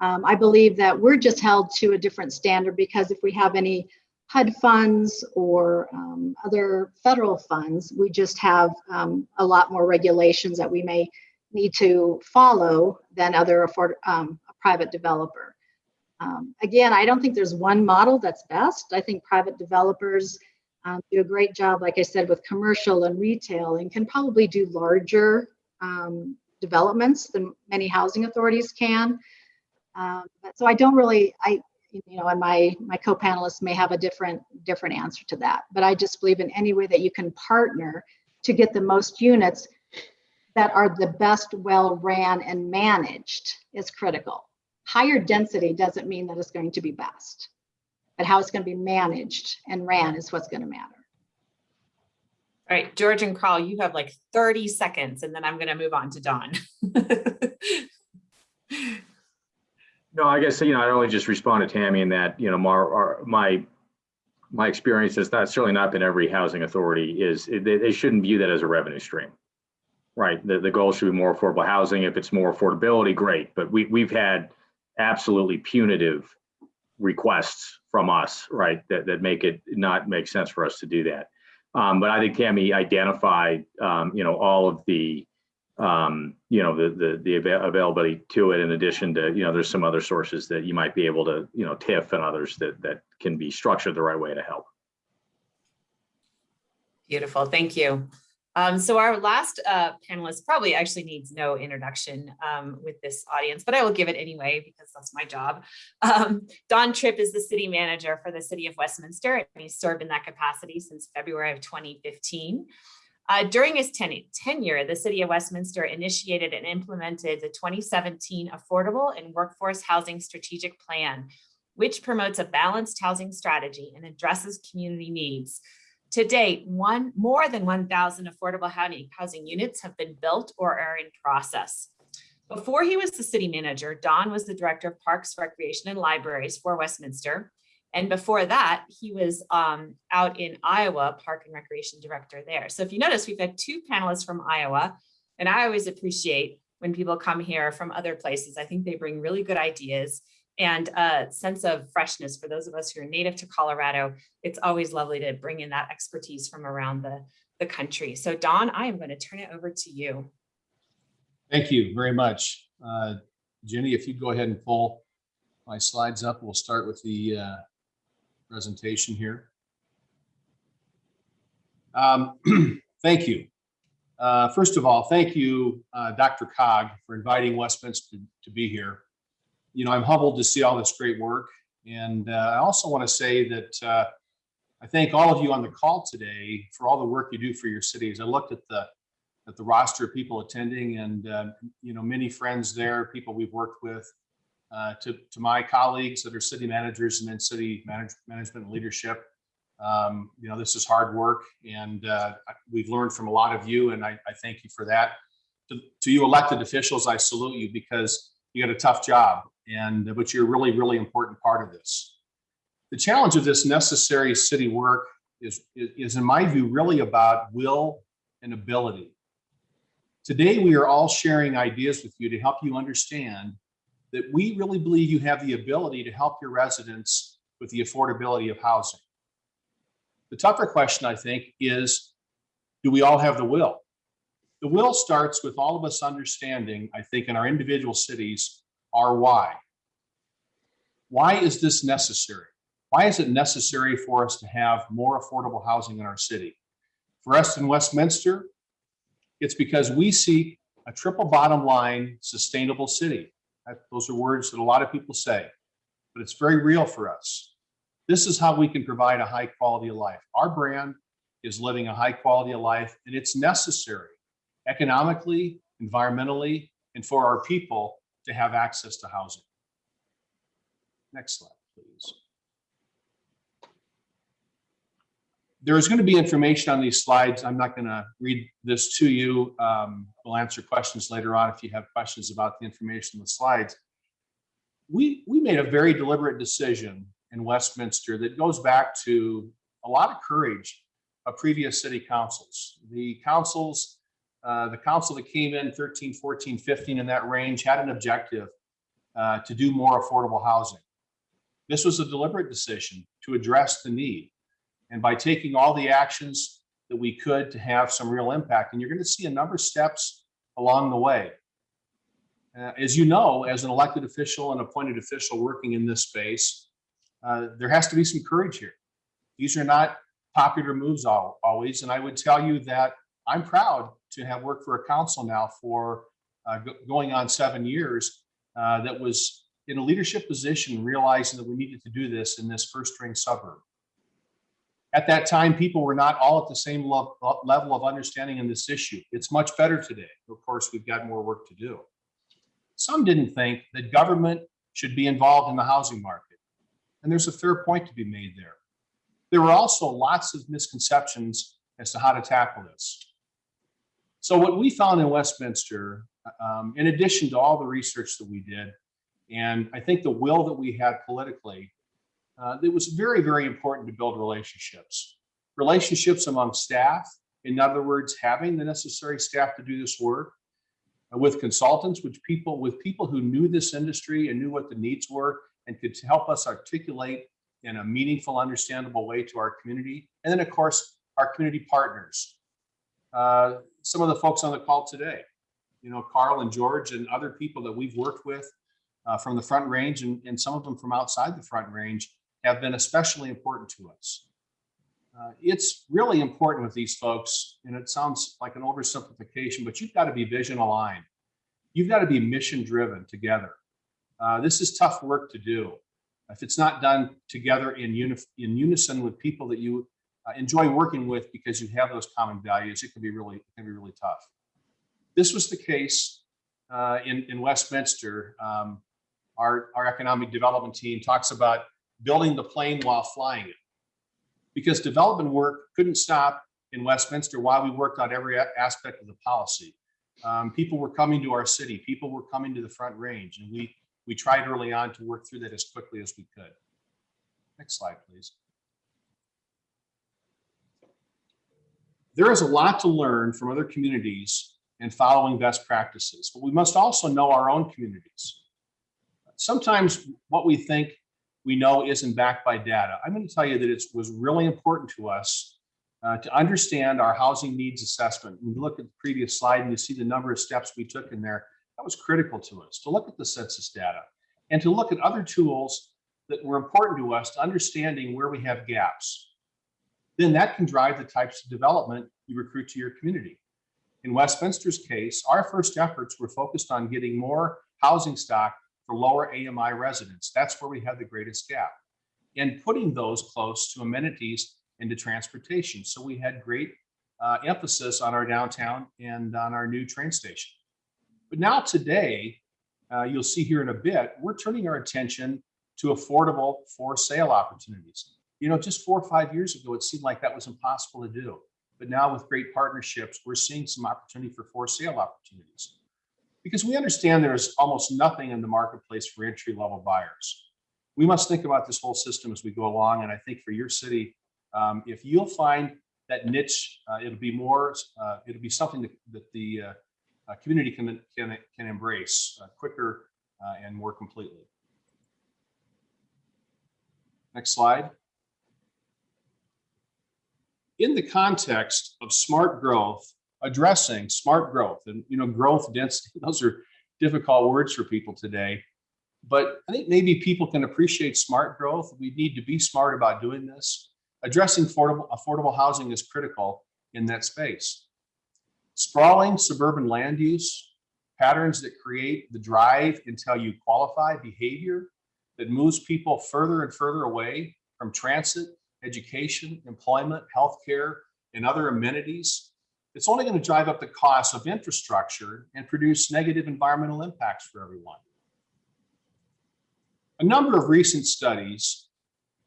Um, I believe that we're just held to a different standard because if we have any HUD funds or um, other federal funds, we just have um, a lot more regulations that we may need to follow than other afford, um, private developer. Um, again, I don't think there's one model that's best. I think private developers um, do a great job, like I said, with commercial and retail and can probably do larger um, developments than many housing authorities can. Um, so I don't really, I, you know, and my my co-panelists may have a different different answer to that. But I just believe in any way that you can partner to get the most units that are the best well ran and managed is critical. Higher density doesn't mean that it's going to be best, but how it's going to be managed and ran is what's going to matter. All right, George and Carl, you have like 30 seconds and then I'm going to move on to Don. No, I guess, you know, I'd only just respond to Tammy in that, you know, my, my, my experience has not, certainly not been every housing authority is, they, they shouldn't view that as a revenue stream. Right, the, the goal should be more affordable housing. If it's more affordability, great, but we, we've had absolutely punitive requests from us, right, that, that make it not make sense for us to do that. Um, but I think Tammy identified, um, you know, all of the, um, you know, the, the, the avail- availability to it in addition to, you know, there's some other sources that you might be able to, you know, TIF and others that, that can be structured the right way to help. Beautiful, thank you. Um, so our last uh, panelist probably actually needs no introduction um, with this audience, but I will give it anyway because that's my job. Um, Don Tripp is the city manager for the city of Westminster and he's served in that capacity since February of 2015. Uh, during his ten tenure, the city of Westminster initiated and implemented the 2017 Affordable and Workforce Housing Strategic Plan, which promotes a balanced housing strategy and addresses community needs. To date, one more than 1,000 affordable housing, housing units have been built or are in process. Before he was the city manager, Don was the director of Parks, Recreation, and Libraries for Westminster. And before that, he was um, out in Iowa, Park and Recreation Director there. So if you notice, we've had two panelists from Iowa, and I always appreciate when people come here from other places. I think they bring really good ideas and a sense of freshness for those of us who are native to Colorado. It's always lovely to bring in that expertise from around the, the country. So Don, I am going to turn it over to you. Thank you very much. Uh, Jenny, if you'd go ahead and pull my slides up, we'll start with the uh, presentation here. Um, Thank you. Uh, First of all, thank you, uh, DRCOG, for inviting Westminster to to, be here. You know, I'm humbled to see all this great work. And uh, I also want to say that uh, I thank all of you on the call today for all the work you do for your cities. I looked at the at the roster of people attending and, uh, you know, many friends there, people we've worked with, uh, to, to my colleagues that are city managers and then city manage, management and leadership. Um, you know, this is hard work and uh, we've learned from a lot of you and I, I thank you for that. To, to you elected officials, I salute you because you got a tough job and but you're a really, really important part of this. The challenge of this necessary city work is, is in my view, really about will and ability. Today, we are all sharing ideas with you to help you understand that we really believe you have the ability to help your residents with the affordability of housing. The tougher question, I think, is do we all have the will? The will starts with all of us understanding, I think, in our individual cities, our why. Why is this necessary? Why is it necessary for us to have more affordable housing in our city? For us in Westminster, it's because we seek a triple bottom line sustainable city. Those are words that a lot of people say, but it's very real for us. This is how we can provide a high quality of life. Our brand is living a high quality of life and it's necessary economically, environmentally, and for our people to have access to housing. Next slide, please. There is going to be information on these slides. I'm not going to read this to you. Um, We'll answer questions later on if you have questions about the information in the slides. We, we made a very deliberate decision in Westminster that goes back to a lot of courage of previous city councils. The councils, uh, the council that came in 13, 14, 15 in that range had an objective uh, to do more affordable housing. This was a deliberate decision to address the need. And by taking all the actions that we could to have some real impact, and you're going to see a number of steps along the way. Uh, As you know, as an elected official and appointed official working in this space, uh, there has to be some courage here. These are not popular moves al- always, and I would tell you that I'm proud to have worked for a council now for uh, go- going on seven years uh, that was in a leadership position, realizing that we needed to do this in this first ring suburb. At that time, people were not all at the same level of understanding in this issue. It's much better today. Of course, we've got more work to do. Some didn't think that government should be involved in the housing market. And there's a fair point to be made there. There were also lots of misconceptions as to how to tackle this. So what we found in Westminster, um, in addition to all the research that we did, and I think the will that we had politically, uh, it was very, very important to build relationships. Relationships among staff, in other words, having the necessary staff to do this work, uh, with consultants, which people, with people who knew this industry and knew what the needs were and could help us articulate in a meaningful, understandable way to our community. And then, of course, our community partners. Uh, Some of the folks on the call today, you know, Carl and George and other people that we've worked with uh, from the Front Range and, and some of them from outside the Front Range have been especially important to us. Uh, It's really important with these folks, and it sounds like an oversimplification, but you've got to be vision aligned. You've got to be mission driven together. Uh, This is tough work to do. If it's not done together in uni- in unison with people that you uh, enjoy working with because you have those common values, it can be really, it can be really tough. This was the case uh, in, in Westminster. Um, Our, our economic development team talks about building the plane while flying it. Because development work couldn't stop in Westminster while we worked on every aspect of the policy. Um, People were coming to our city, people were coming to the Front Range, and we, we tried early on to work through that as quickly as we could. Next slide, please. There is a lot to learn from other communities and following best practices, but we must also know our own communities. Sometimes what we think we know isn't backed by data. I'm going to tell you that it was really important to us uh, to understand our housing needs assessment. When you look at the previous slide and you see the number of steps we took in there, that was critical to us to look at the census data and to look at other tools that were important to us to understanding where we have gaps. Then that can drive the types of development you recruit to your community. In Westminster's case, our first efforts were focused on getting more housing stock for lower AMI residents. That's where we have the greatest gap. And putting those close to amenities and to transportation. So we had great uh, emphasis on our downtown and on our new train station. But now today, uh, you'll see here in a bit, we're turning our attention to affordable for sale opportunities. You know, just four or five years ago, it seemed like that was impossible to do. But now with great partnerships, we're seeing some opportunity for for sale opportunities. Because we understand there's almost nothing in the marketplace for entry level buyers. We must think about this whole system as we go along. And I think for your city, um, if you'll find that niche, uh, it'll be more, uh, it'll be something that, that the uh, uh, community can, can, can embrace uh, quicker uh, and more completely. Next slide. In the context of smart growth, addressing smart growth and, you know, growth density, those are difficult words for people today. But I think maybe people can appreciate smart growth. We need to be smart about doing this. Addressing affordable, affordable housing is critical in that space. Sprawling suburban land use, patterns that create the drive until you qualify behavior that moves people further and further away from transit, education, employment, healthcare, and other amenities. It's only going to drive up the cost of infrastructure and produce negative environmental impacts for everyone. A number of recent studies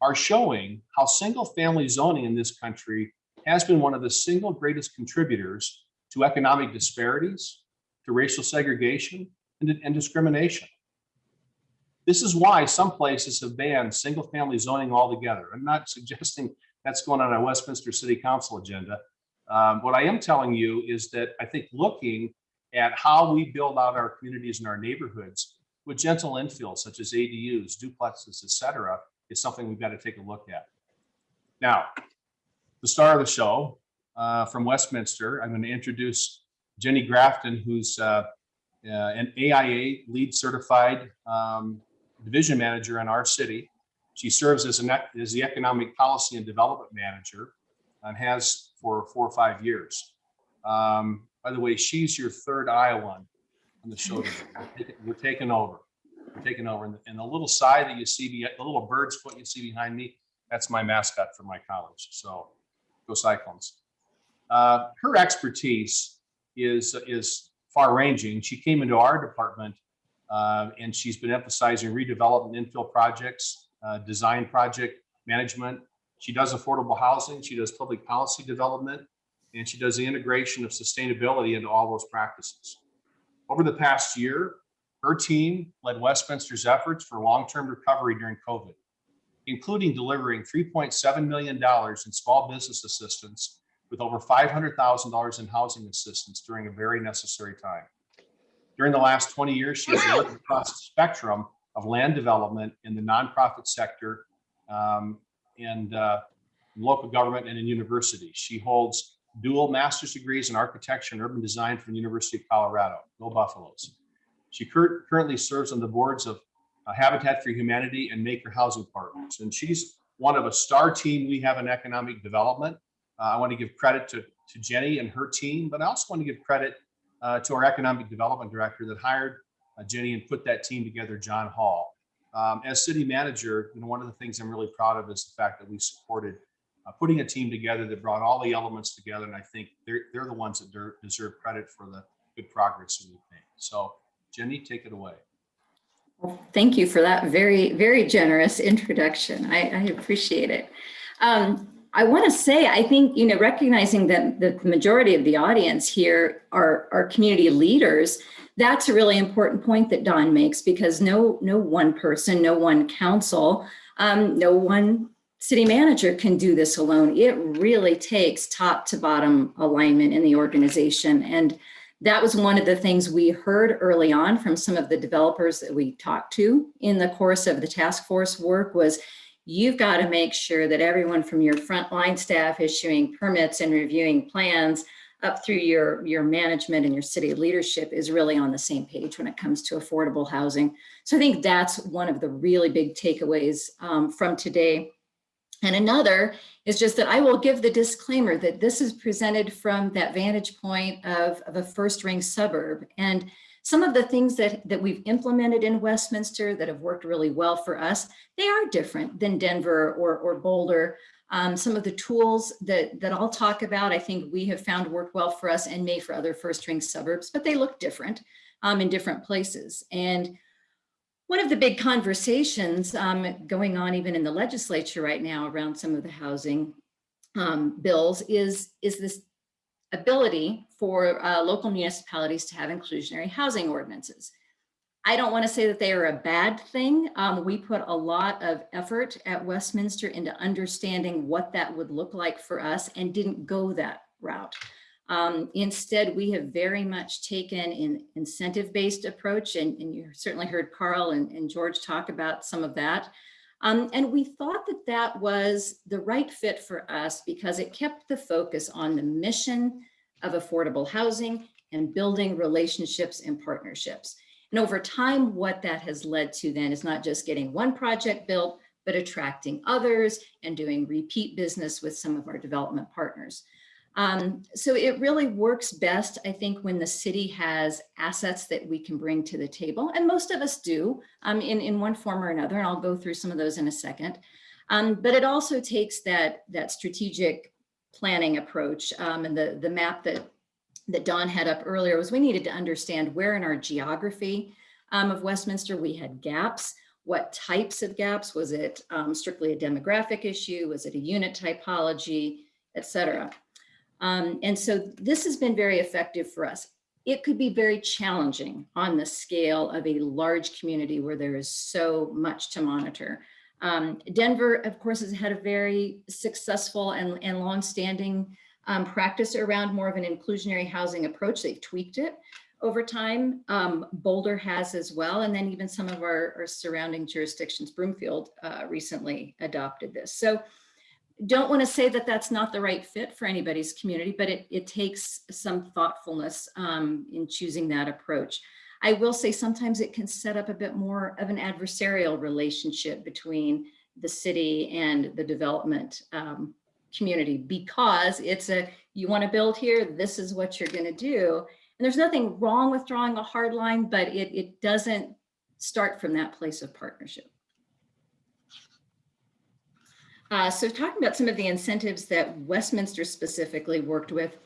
are showing how single family zoning in this country has been one of the single greatest contributors to economic disparities, to racial segregation, and, and discrimination. This is why some places have banned single family zoning altogether. I'm not suggesting that's going on a Westminster City Council agenda. Um, what I am telling you is that I think looking at how we build out our communities and our neighborhoods with gentle infill such as ADUs, duplexes, et cetera, is something we've got to take a look at. Now, the star of the show uh, from Westminster, I'm going to introduce Jenny Grafton, who's uh, uh, an AIA LEED certified um, division manager in our city. She serves as, an, as the economic policy and development manager and has for four or five years. Um, by the way, she's your third Iowan on the show. We're taking- We're taking over. We're taking over. And the- And the little sigh that you see, the little bird's foot you see behind me, that's my mascot for my college. So go Cyclones. Uh, her expertise is, is far ranging. She came into our department uh, and she's been emphasizing redevelopment infill projects, uh, design project management. She does affordable housing, she does public policy development, and she does the integration of sustainability into all those practices. Over the past year, her team led Westminster's efforts for long-term recovery during COVID, including delivering $3.7 million in small business assistance with over $500,000 in housing assistance during a very necessary time. During the last 20 years, she's worked across the spectrum of land development in the nonprofit sector um, and uh, local government and in universities. She holds dual master's degrees in architecture and urban design from the University of Colorado, Go Buffaloes. She cur- currently serves on the boards of uh, Habitat for Humanity and Maiker Housing Partners. And she's one of a star team we have in economic development. Uh, I want to give credit to, to Jenny and her team, but I also want to give credit uh, to our economic development director that hired uh, Jenny and put that team together, John Hall. Um, as city manager, you know, one of the things I'm really proud of is the fact that we supported uh, putting a team together that brought all the elements together. And I think they're, they're the ones that deserve credit for the good progress that we've made. So Jenny, take it away. Well, Thank you for that very, very generous introduction. I, I appreciate it. Um, I want to say, I think, you know, recognizing that the majority of the audience here are, are community leaders, that's a really important point that Don makes because no, no one person, no one council, um, no one city manager can do this alone. It really takes top to bottom alignment in the organization. And that was one of the things we heard early on from some of the developers that we talked to in the course of the task force work was you've got to make sure that everyone from your frontline staff issuing permits and reviewing plans up through your, your management and your city leadership is really on the same page when it comes to affordable housing. So I think that's one of the really big takeaways um, from today. And another is just that I will give the disclaimer that this is presented from that vantage point of, of a first ring suburb. And some of the things that, that we've implemented in Westminster that have worked really well for us, they are different than Denver or, or Boulder. Um, some of the tools that, that I'll talk about, I think we have found work well for us and may for other first ring suburbs, but they look different um, in different places. And one of the big conversations um, going on even in the legislature right now around some of the housing um, bills is, is this ability for uh, local municipalities to have inclusionary housing ordinances. I don't want to say that they are a bad thing. Um, we put a lot of effort at Westminster into understanding what that would look like for us and didn't go that route. Um, instead, we have very much taken an incentive-based approach, and, and you certainly heard Carl and, and George talk about some of that. Um, and we thought that that was the right fit for us because it kept the focus on the mission of affordable housing and building relationships and partnerships. And over time, what that has led to then is not just getting one project built, but attracting others and doing repeat business with some of our development partners. Um, so it really works best, I think, when the city has assets that we can bring to the table, and most of us do um, in, in one form or another, and I'll go through some of those in a second. Um, but it also takes that, that strategic planning approach um, and the, the map that, that Don had up earlier was we needed to understand where in our geography um, of Westminster we had gaps, what types of gaps, was it um, strictly a demographic issue, was it a unit typology, et cetera. Um, and so this has been very effective for us. It could be very challenging on the scale of a large community where there is so much to monitor. Um, Denver, of course, has had a very successful and, and longstanding um, practice around more of an inclusionary housing approach. They've tweaked it over time. Um, Boulder has as well. And then even some of our, our surrounding jurisdictions, Broomfield uh, recently adopted this. So don't want to say that that's not the right fit for anybody's community, but it, it takes some thoughtfulness um, in choosing that approach. I will say sometimes it can set up a bit more of an adversarial relationship between the city and the development um, community because it's a, you want to build here, this is what you're going to do. And there's nothing wrong with drawing a hard line, but it, it doesn't start from that place of partnership. Uh, so talking about some of the incentives that Westminster specifically worked with,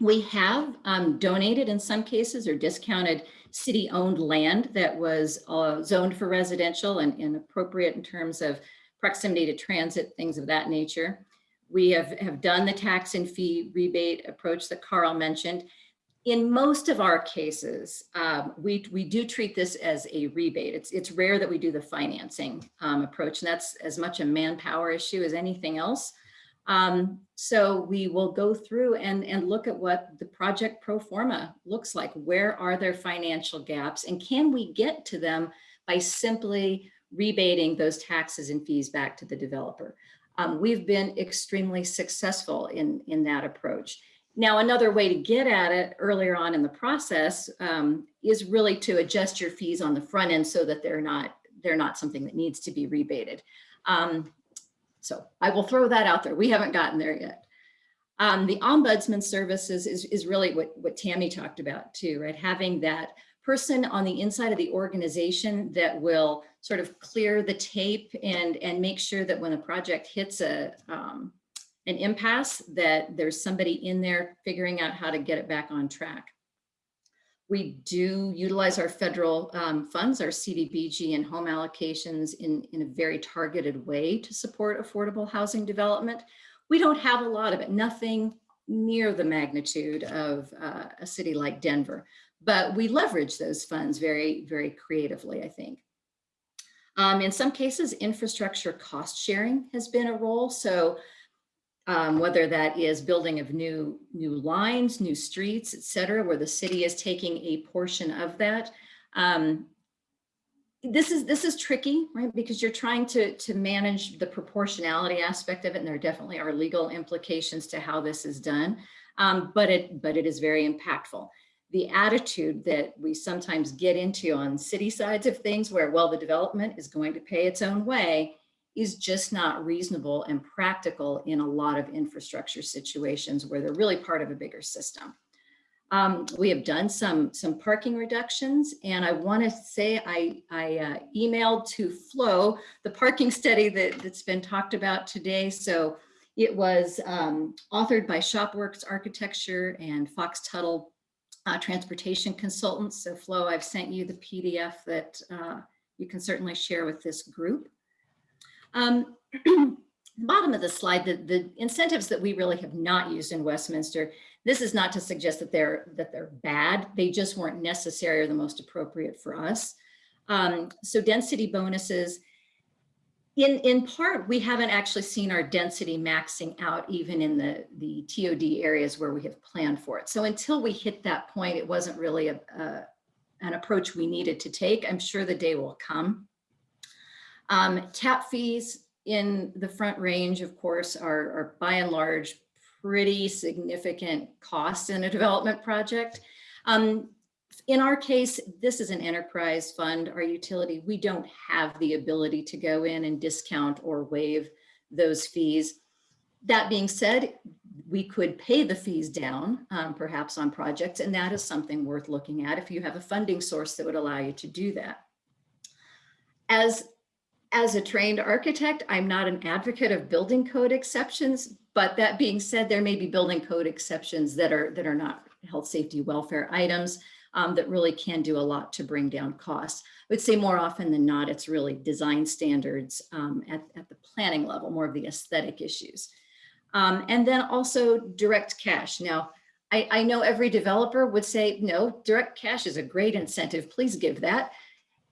we have um, donated in some cases or discounted city-owned land that was uh, zoned for residential and, and, appropriate in terms of proximity to transit, things of that nature. We have, have done the tax and fee rebate approach that Carl mentioned in most of our cases, um, we, we do treat this as a rebate. It's, it's rare that we do the financing um, approach, and that's as much a manpower issue as anything else. Um, so we will go through and, and look at what the project pro forma looks like. Where are there financial gaps and can we get to them by simply rebating those taxes and fees back to the developer? Um, we've been extremely successful in, in that approach. Now, another way to get at it earlier on in the process um, is really to adjust your fees on the front end so that they're not they're not something that needs to be rebated. Um, so I will throw that out there. We haven't gotten there yet. Um, the ombudsman services is, is really what, what Tammy talked about too, right? Having that person on the inside of the organization that will sort of clear the tape and, and make sure that when a project hits a, um, an impasse that there's somebody in there figuring out how to get it back on track. We do utilize our federal um, funds, our CDBG and home allocations in, in a very targeted way to support affordable housing development. We don't have a lot of it, nothing near the magnitude of uh, a city like Denver, but we leverage those funds very, very creatively, I think. Um, in some cases, infrastructure cost sharing has been a role. So um, whether that is building of new, new lines, new streets, et cetera, where the city is taking a portion of that. Um, this is this is tricky, right? Because you're trying to to manage the proportionality aspect of it, and there definitely are legal implications to how this is done. Um, but it but it is very impactful. The attitude that we sometimes get into on city sides of things, where well, the development is going to pay its own way, is just not reasonable and practical in a lot of infrastructure situations where they're really part of a bigger system. Um, we have done some, some parking reductions and I want to say I, I uh, emailed to Flo the parking study that, that's been talked about today. So it was um, authored by Shopworks Architecture and Fox Tuttle uh, Transportation Consultants. So Flo, I've sent you the PDF that uh, you can certainly share with this group. Um, bottom of the slide, the, the incentives that we really have not used in Westminster, this is not to suggest that they're that they're bad. They just weren't necessary or the most appropriate for us. Um, so density bonuses, In, in part, we haven't actually seen our density maxing out even in the, the TOD areas where we have planned for it. So until we hit that point, it wasn't really a, a- an approach we needed to take. I'm sure the day will come. Um, tap fees in the front range, of course, are, are by and large pretty significant cost in a development project. Um, in our case, this is an enterprise fund, our utility. We don't have the ability to go in and discount or waive those fees. That being said, we could pay the fees down, um, perhaps on projects, and that is something worth looking at if you have a funding source that would allow you to do that. As, as a trained architect, I'm not an advocate of building code exceptions, but that being said, there may be building code exceptions that are, that are not health, safety, welfare items um, that really can do a lot to bring down costs. I would say more often than not, it's really design standards um, at, at the planning level, more of the aesthetic issues. Um, and then also direct cash. Now, I, I know every developer would say, no, direct cash is a great incentive. Please give that.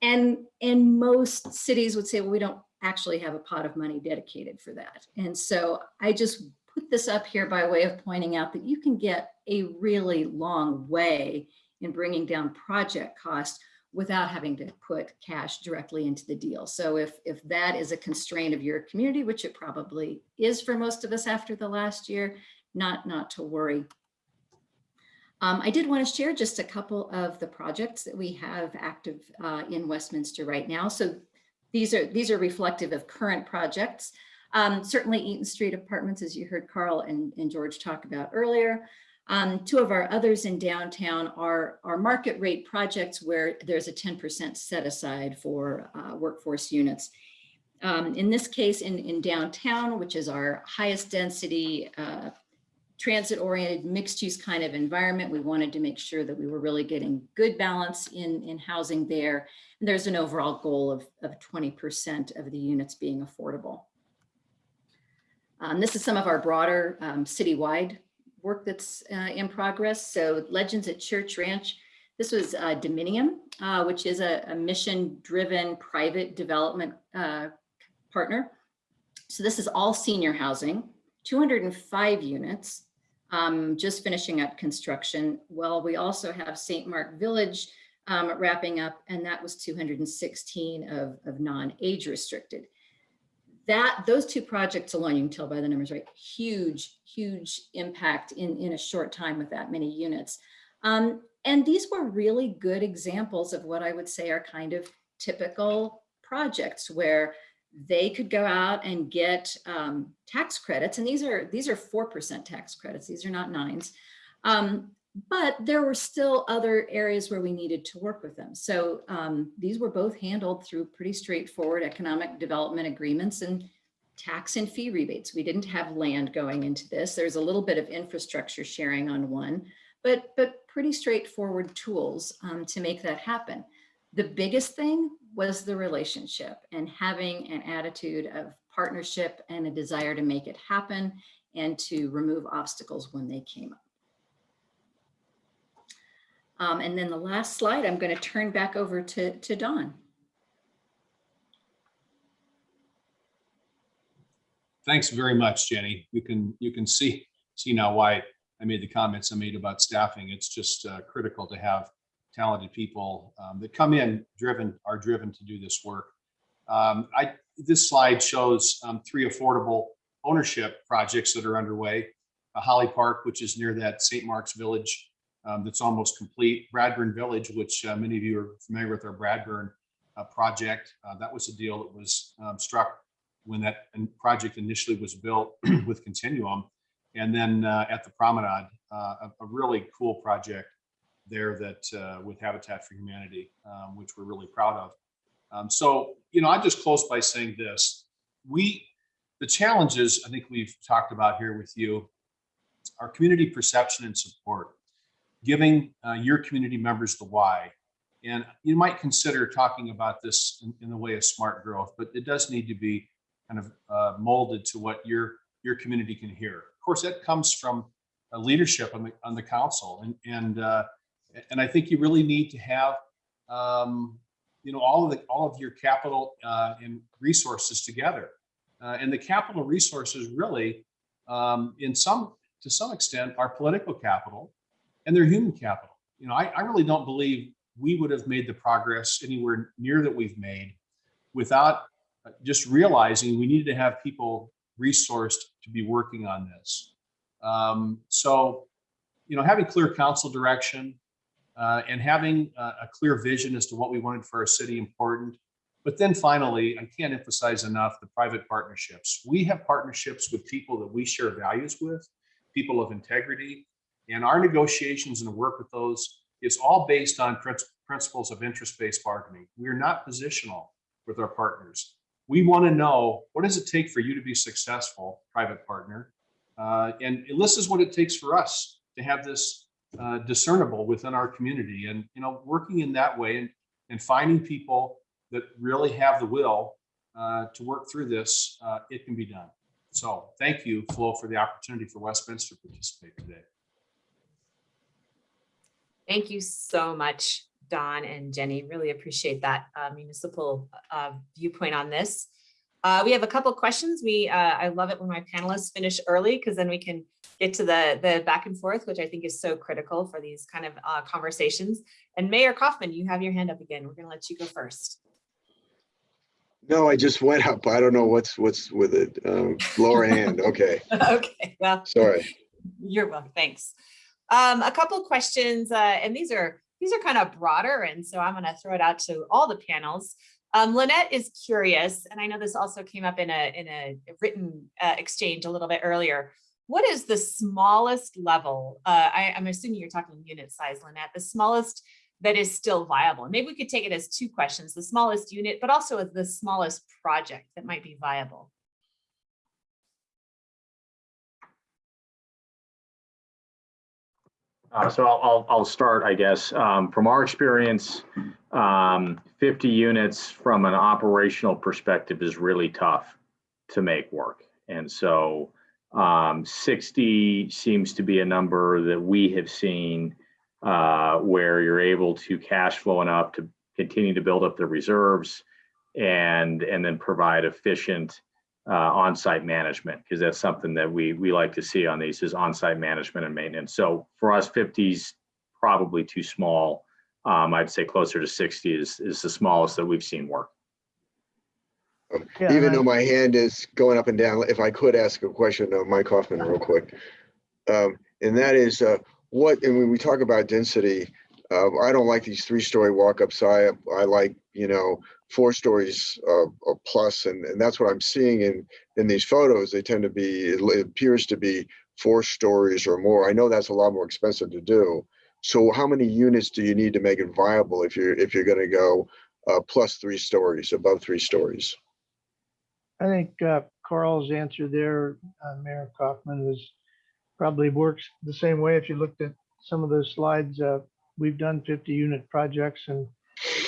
And, and most cities would say, well, we don't actually have a pot of money dedicated for that. And so I just put this up here by way of pointing out that you can get a really long way in bringing down project cost without having to put cash directly into the deal. So if, if that is a constraint of your community, which it probably is for most of us after the last year, not, not to worry. Um, I did want to share just a couple of the projects that we have active uh, in Westminster right now. So these are, these are reflective of current projects. Um, certainly Eaton Street Apartments, as you heard Carl and, and George talk about earlier. Um, two of our others in downtown are, are market rate projects where there's a 10% set aside for uh, workforce units. Um, in this case, in, in downtown, which is our highest density, uh, transit oriented mixed use kind of environment, we wanted to make sure that we were really getting good balance in, in housing there. And there's an overall goal of, of 20% of the units being affordable. Um, this is some of our broader um, citywide work that's uh, in progress. So Legends at Church Ranch, this was uh, Dominium, uh, which is a, a mission-driven private development uh, partner. So this is all senior housing, 205 units, um, just finishing up construction. Well, we also have St. Mark Village um, wrapping up, and that was 216 of, of non-age restricted that those two projects alone, you can tell by the numbers, right? Huge, huge impact in, in a short time with that many units. Um, and these were really good examples of what I would say are kind of typical projects where they could go out and get um, tax credits. And these are these are 4% tax credits. These are not nines. Um, but there were still other areas where we needed to work with them. So um, these were both handled through pretty straightforward economic development agreements and tax and fee rebates. We didn't have land going into this. There's a little bit of infrastructure sharing on one, but, but pretty straightforward tools um, to make that happen. The biggest thing was the relationship and having an attitude of partnership and a desire to make it happen and to remove obstacles when they came up. Um, and then the last slide, I'm going to turn back over to, to Don. Thanks very much, Jenny. You can, you can see, see now why I made the comments I made about staffing. It's just uh, critical to have talented people um, that come in driven, are driven to do this work. Um, I, this slide shows um, three affordable ownership projects that are underway. Uh, Holly Park, which is near that St. Mark's Village um, that's almost complete. Bradburn Village, which uh, many of you are familiar with our Bradburn uh, project. Uh, that was a deal that was um, struck when that project initially was built with Continuum. And then uh, at the Promenade, uh, a, a, really cool project there that uh, with Habitat for Humanity, um, which we're really proud of. Um, so, you know, I just close by saying this. We, the challenges I think we've talked about here with you, our community perception and support giving uh, your community members the why. And you might consider talking about this in, in, the way of smart growth, but it does need to be kind of uh, molded to what your your community can hear. Of course, that comes from leadership on the on the council, and and uh, and I think you really need to have um, you know, all of the, all of your capital uh, and resources together. Uh, and the capital resources really, um, in some, to some extent, are political capital and they're human capital. You know, I, I really don't believe we would have made the progress anywhere near that we've made without just realizing we needed to have people resourced to be working on this. Um, so, you know, having clear council direction uh, and having a, a clear vision as to what we wanted for our city important. But then finally, I can't emphasize enough the private partnerships. We have partnerships with people that we share values with, people of integrity, and our negotiations and work with those is all based on princi- principles of interest-based bargaining. We're not positional with our partners. We want to know what does it take for you to be successful, private partner, uh, and this is what it takes for us to have this uh, discernible within our community. And you know, working in that way and and finding people that really have the will uh, to work through this, uh, it can be done. So thank you, Flo, for the opportunity for Westminster to participate today. Thank you so much, Don and Jenny. Really appreciate that uh, municipal uh, viewpoint on this. Uh, we have a couple questions. We uh, I love it when my panelists finish early because then we can get to the the back and forth, which I think is so critical for these kind of uh, conversations. And Mayor Coffman, you have your hand up again. We're going to let you go first. No, I just went up. I don't know what's, what's with it. Um, Lower hand, okay, okay, well, sorry. You're welcome. Thanks. Um, a couple questions, uh, and these are these are kind of broader, and so I'm going to throw it out to all the panels. Um, Lynette is curious, and I know this also came up in a in a written uh, exchange a little bit earlier. What is the smallest level? Uh, I, I'm assuming you're talking unit size, Lynette. The smallest that is still viable. Maybe we could take it as two questions: the smallest unit, but also as the smallest project that might be viable. Uh, so I'll, I'll, I'll start, I guess. Um, from our experience, um, 50 units from an operational perspective is really tough to make work. And so um, 60 seems to be a number that we have seen uh, where you're able to cash flow enough to continue to build up the reserves and, and then provide efficient uh, on-site management because that's something that we we like to see on these is on-site management and maintenance. So for us, 50 is probably too small. Um, I'd say closer to 60 is is the smallest that we've seen work. Yeah, Even though my hand is going up and down, if I could ask a question of Mike Hoffman real quick. Um, And that is, uh, what, and when we talk about density, uh, I don't like these three-story walk-ups. I, I like, you know, four stories uh, or plus, and, and that's what I'm seeing in, in these photos. They tend to be, it appears to be four stories or more. I know that's a lot more expensive to do. So how many units do you need to make it viable if you're, if you're gonna go uh, plus three stories, above three stories? I think uh, Carl's answer there, uh, Mayor Coffman, was probably works the same way. If you looked at some of those slides, uh, we've done 50 unit projects and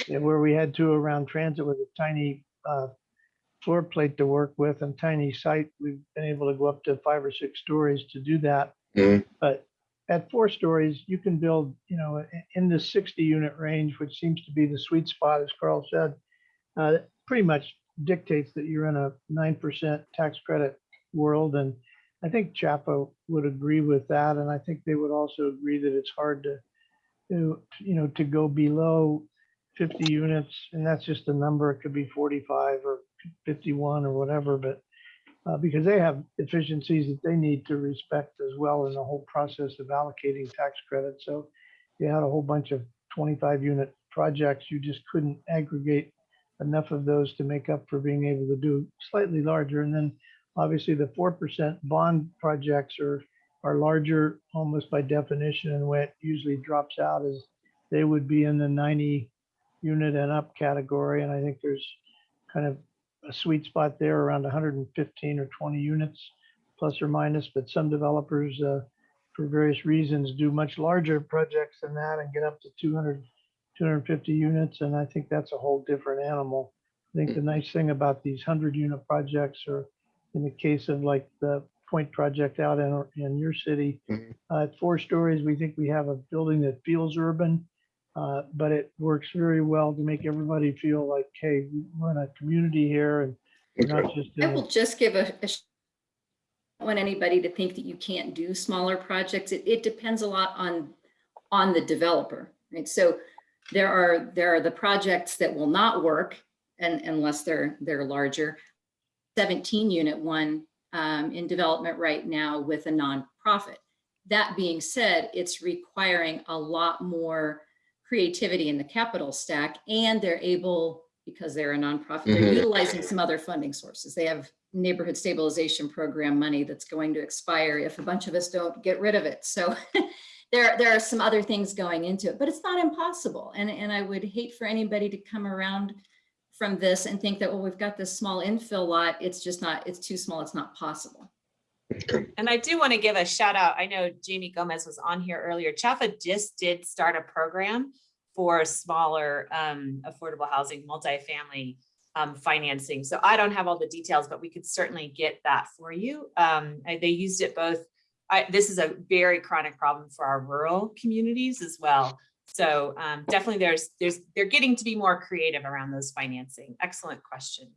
and where we had to around transit with a tiny uh, floor plate to work with and tiny site, we've been able to go up to five or six stories to do that. Mhm. But at four stories, you can build, you know, in the 60 unit range, which seems to be the sweet spot, as Carl said. uh, Pretty much dictates that you're in a 9% tax credit world. And I think CHFA would agree with that. And I think they would also agree that it's hard to, to, you know, to go below 50 units. And that's just a number. It could be 45 or 51 or whatever, but uh, because they have efficiencies that they need to respect as well in the whole process of allocating tax credits. So you had a whole bunch of 25 unit projects, you just couldn't aggregate enough of those to make up for being able to do slightly larger. And then obviously the 4% bond projects are, are larger almost by definition. And it usually drops out is they would be in the 90 unit and up category. And I think there's kind of a sweet spot there around 115 or 20 units plus or minus, but some developers uh, for various reasons do much larger projects than that and get up to 200 250 units, and I think that's a whole different animal. I think the nice thing about these 100 unit projects or in the case of like the Point project out in, in your city, Mhm. uh, at four stories, we think we have a building that feels urban. Uh, but it works very well to make everybody feel like, hey, we're in a community here and we're not just I will just give a, a I don't want anybody to think that you can't do smaller projects. It, it depends a lot on, on the developer, right? So there are, there are the projects that will not work and unless they're, they're larger. 17 unit one um, in development right now with a nonprofit. That being said, it's requiring a lot more creativity in the capital stack and they're able, because they're a nonprofit, they're Mhm. utilizing some other funding sources. They have neighborhood stabilization program money that's going to expire if a bunch of us don't get rid of it. So there, there are some other things going into it, but it's not impossible. And, and I would hate for anybody to come around from this and think that, well, we've got this small infill lot. It's just not, it's too small. It's not possible. And I do want to give a shout out. I know Jamie Gomez was on here earlier. CHFA just did start a program for smaller um, affordable housing, multifamily um, financing. So I don't have all the details, but we could certainly get that for you. Um, They used it both. I, this is a very chronic problem for our rural communities as well. So um, definitely there's, there's, they're getting to be more creative around those financing. Excellent question.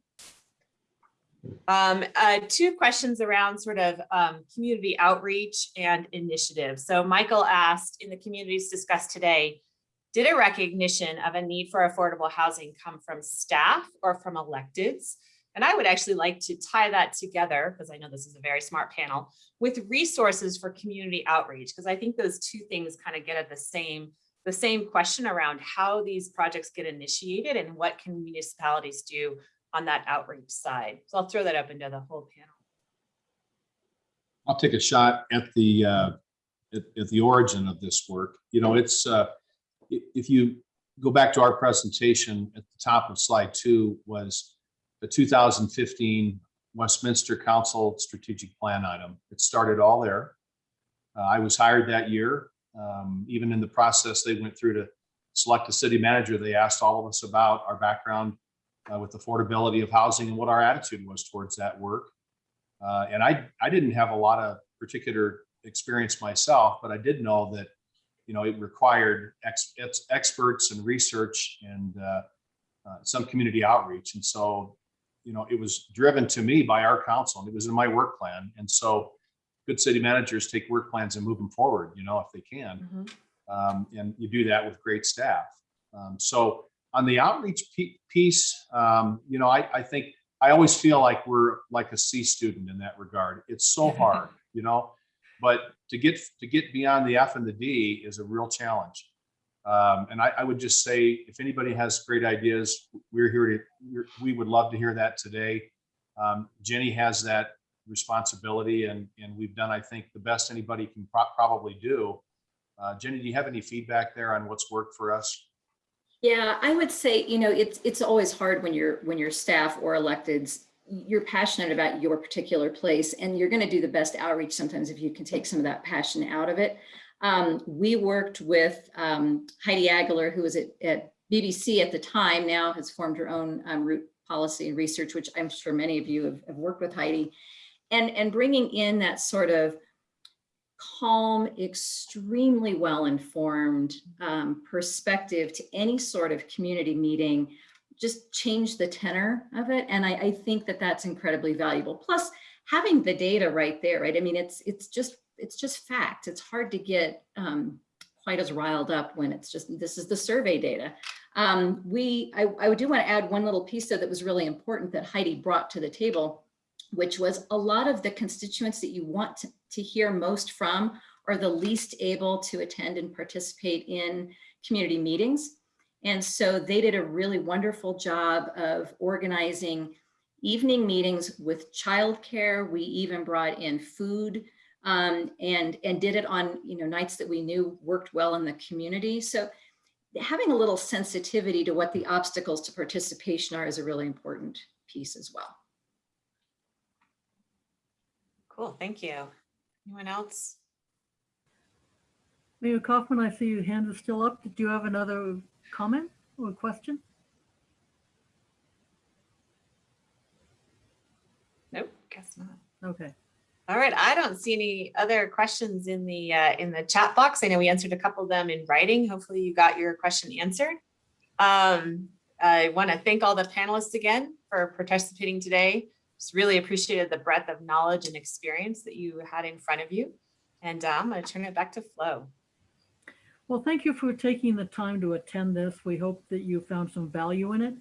Um, uh, two questions around sort of um, community outreach and initiatives. So Michael asked in the communities discussed today, did a recognition of a need for affordable housing come from staff or from electeds? And I would actually like to tie that together, because I know this is a very smart panel, with resources for community outreach, because I think those two things kind of get at the same, the same question around how these projects get initiated and what can municipalities do on that outreach side. So I'll throw that up into the whole panel. I'll take a shot at the, uh, at, at the origin of this work. You know, it's, uh, if you go back to our presentation at the top of slide two was the 2015 Westminster Council Strategic Plan item. It started all there. Uh, I was hired that year. Um, Even in the process they went through to select a city manager, they asked all of us about our background uh, with affordability of housing and what our attitude was towards that work. Uh, and I, I didn't have a lot of particular experience myself, but I did know that, you know, it required ex, ex- experts and research and uh, uh, some community outreach. And so, you know, it was driven to me by our council and it was in my work plan. And so good city managers take work plans and move them forward, you know, if they can. Um, and you do that with great staff. Um, so on the outreach piece, um, you know, I, I think I always feel like we're like a C student in that regard. It's so hard, you know, but to get to get beyond the F and the D is a real challenge. Um, and I, I would just say, if anybody has great ideas, we're here to. we're- We would love to hear that today. Um, Jenny has that responsibility, and and we've done, I think, the best anybody can pro- probably do. Uh, Jenny, do you have any feedback there on what's worked for us? Yeah, I would say, you know, it's, it's always hard when you're, when you're staff or electeds, you're passionate about your particular place and you're going to do the best outreach sometimes if you can take some of that passion out of it. Um, we worked with um, Heidi Aguilar, who was at, at BBC at the time, now has formed her own um, Root policy and research, which I'm sure many of you have, have worked with Heidi. And, and bringing in that sort of calm, extremely well-informed um, perspective to any sort of community meeting, just change the tenor of it. And I, I think that that's incredibly valuable. Plus, having the data right there, right? I mean, it's it's just it's just fact. It's hard to get um, quite as riled up when it's just this is the survey data. Um, we I, I do want to add one little piece though that was really important that Heidi brought to the table which was a lot of the constituents that you want to, to hear most from are the least able to attend and participate in community meetings. And so they did a really wonderful job of organizing evening meetings with childcare. We even brought in food um, and, and did it on you know, nights that we knew worked well in the community. So having a little sensitivity to what the obstacles to participation are is a really important piece as well. Cool, thank you. Anyone else? Mayor Coffman, I see your hand is still up. Did you have another comment or question? Nope, guess not. Okay. All right, I don't see any other questions in the, uh, in the chat box. I know we answered a couple of them in writing. Hopefully you got your question answered. Um, I want to thank all the panelists again for participating today. Just really appreciated the breadth of knowledge and experience that you had in front of you. And uh, I'm going to turn it back to Flo. Well, thank you for taking the time to attend this. We hope that you found some value in it.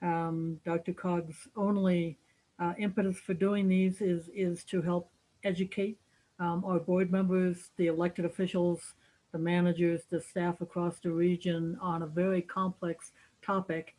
Um, DRCOG's only uh, impetus for doing these is, is to help educate um, our board members, the elected officials, the managers, the staff across the region on a very complex topic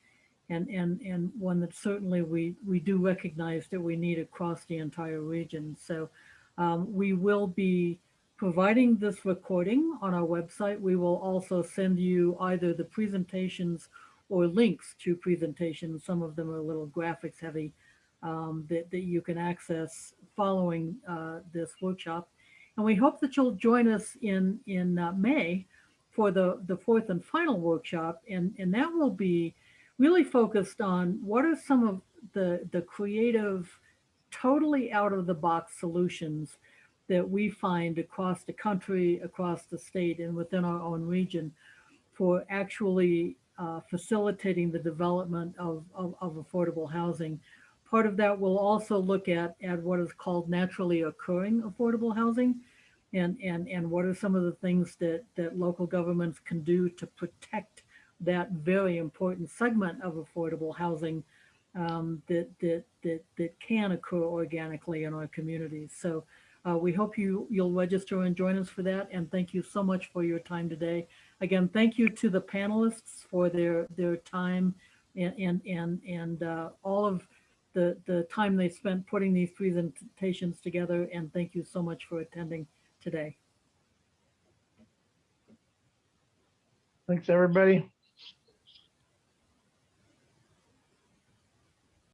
and, and, and one that certainly we, we do recognize that we need across the entire region. So um, we will be providing this recording on our website. We will also send you either the presentations or links to presentations. Some of them are a little graphics heavy um, that, that you can access following uh, this workshop. And we hope that you'll join us in, in uh, May for the, the fourth and final workshop. And, and that will be really focused on what are some of the, the creative, totally out of the box solutions that we find across the country, across the state, and within our own region for actually uh, facilitating the development of, of, of affordable housing. Part of that we'll also look at, at what is called naturally occurring affordable housing and, and, and what are some of the things that, that local governments can do to protect that very important segment of affordable housing um, that, that, that, that can occur organically in our communities. So uh, we hope you, you'll register and join us for that. And thank you so much for your time today. Again, thank you to the panelists for their, their time and, and, and, and uh, all of the, the time they spent putting these presentations together. And thank you so much for attending today. Thanks, everybody.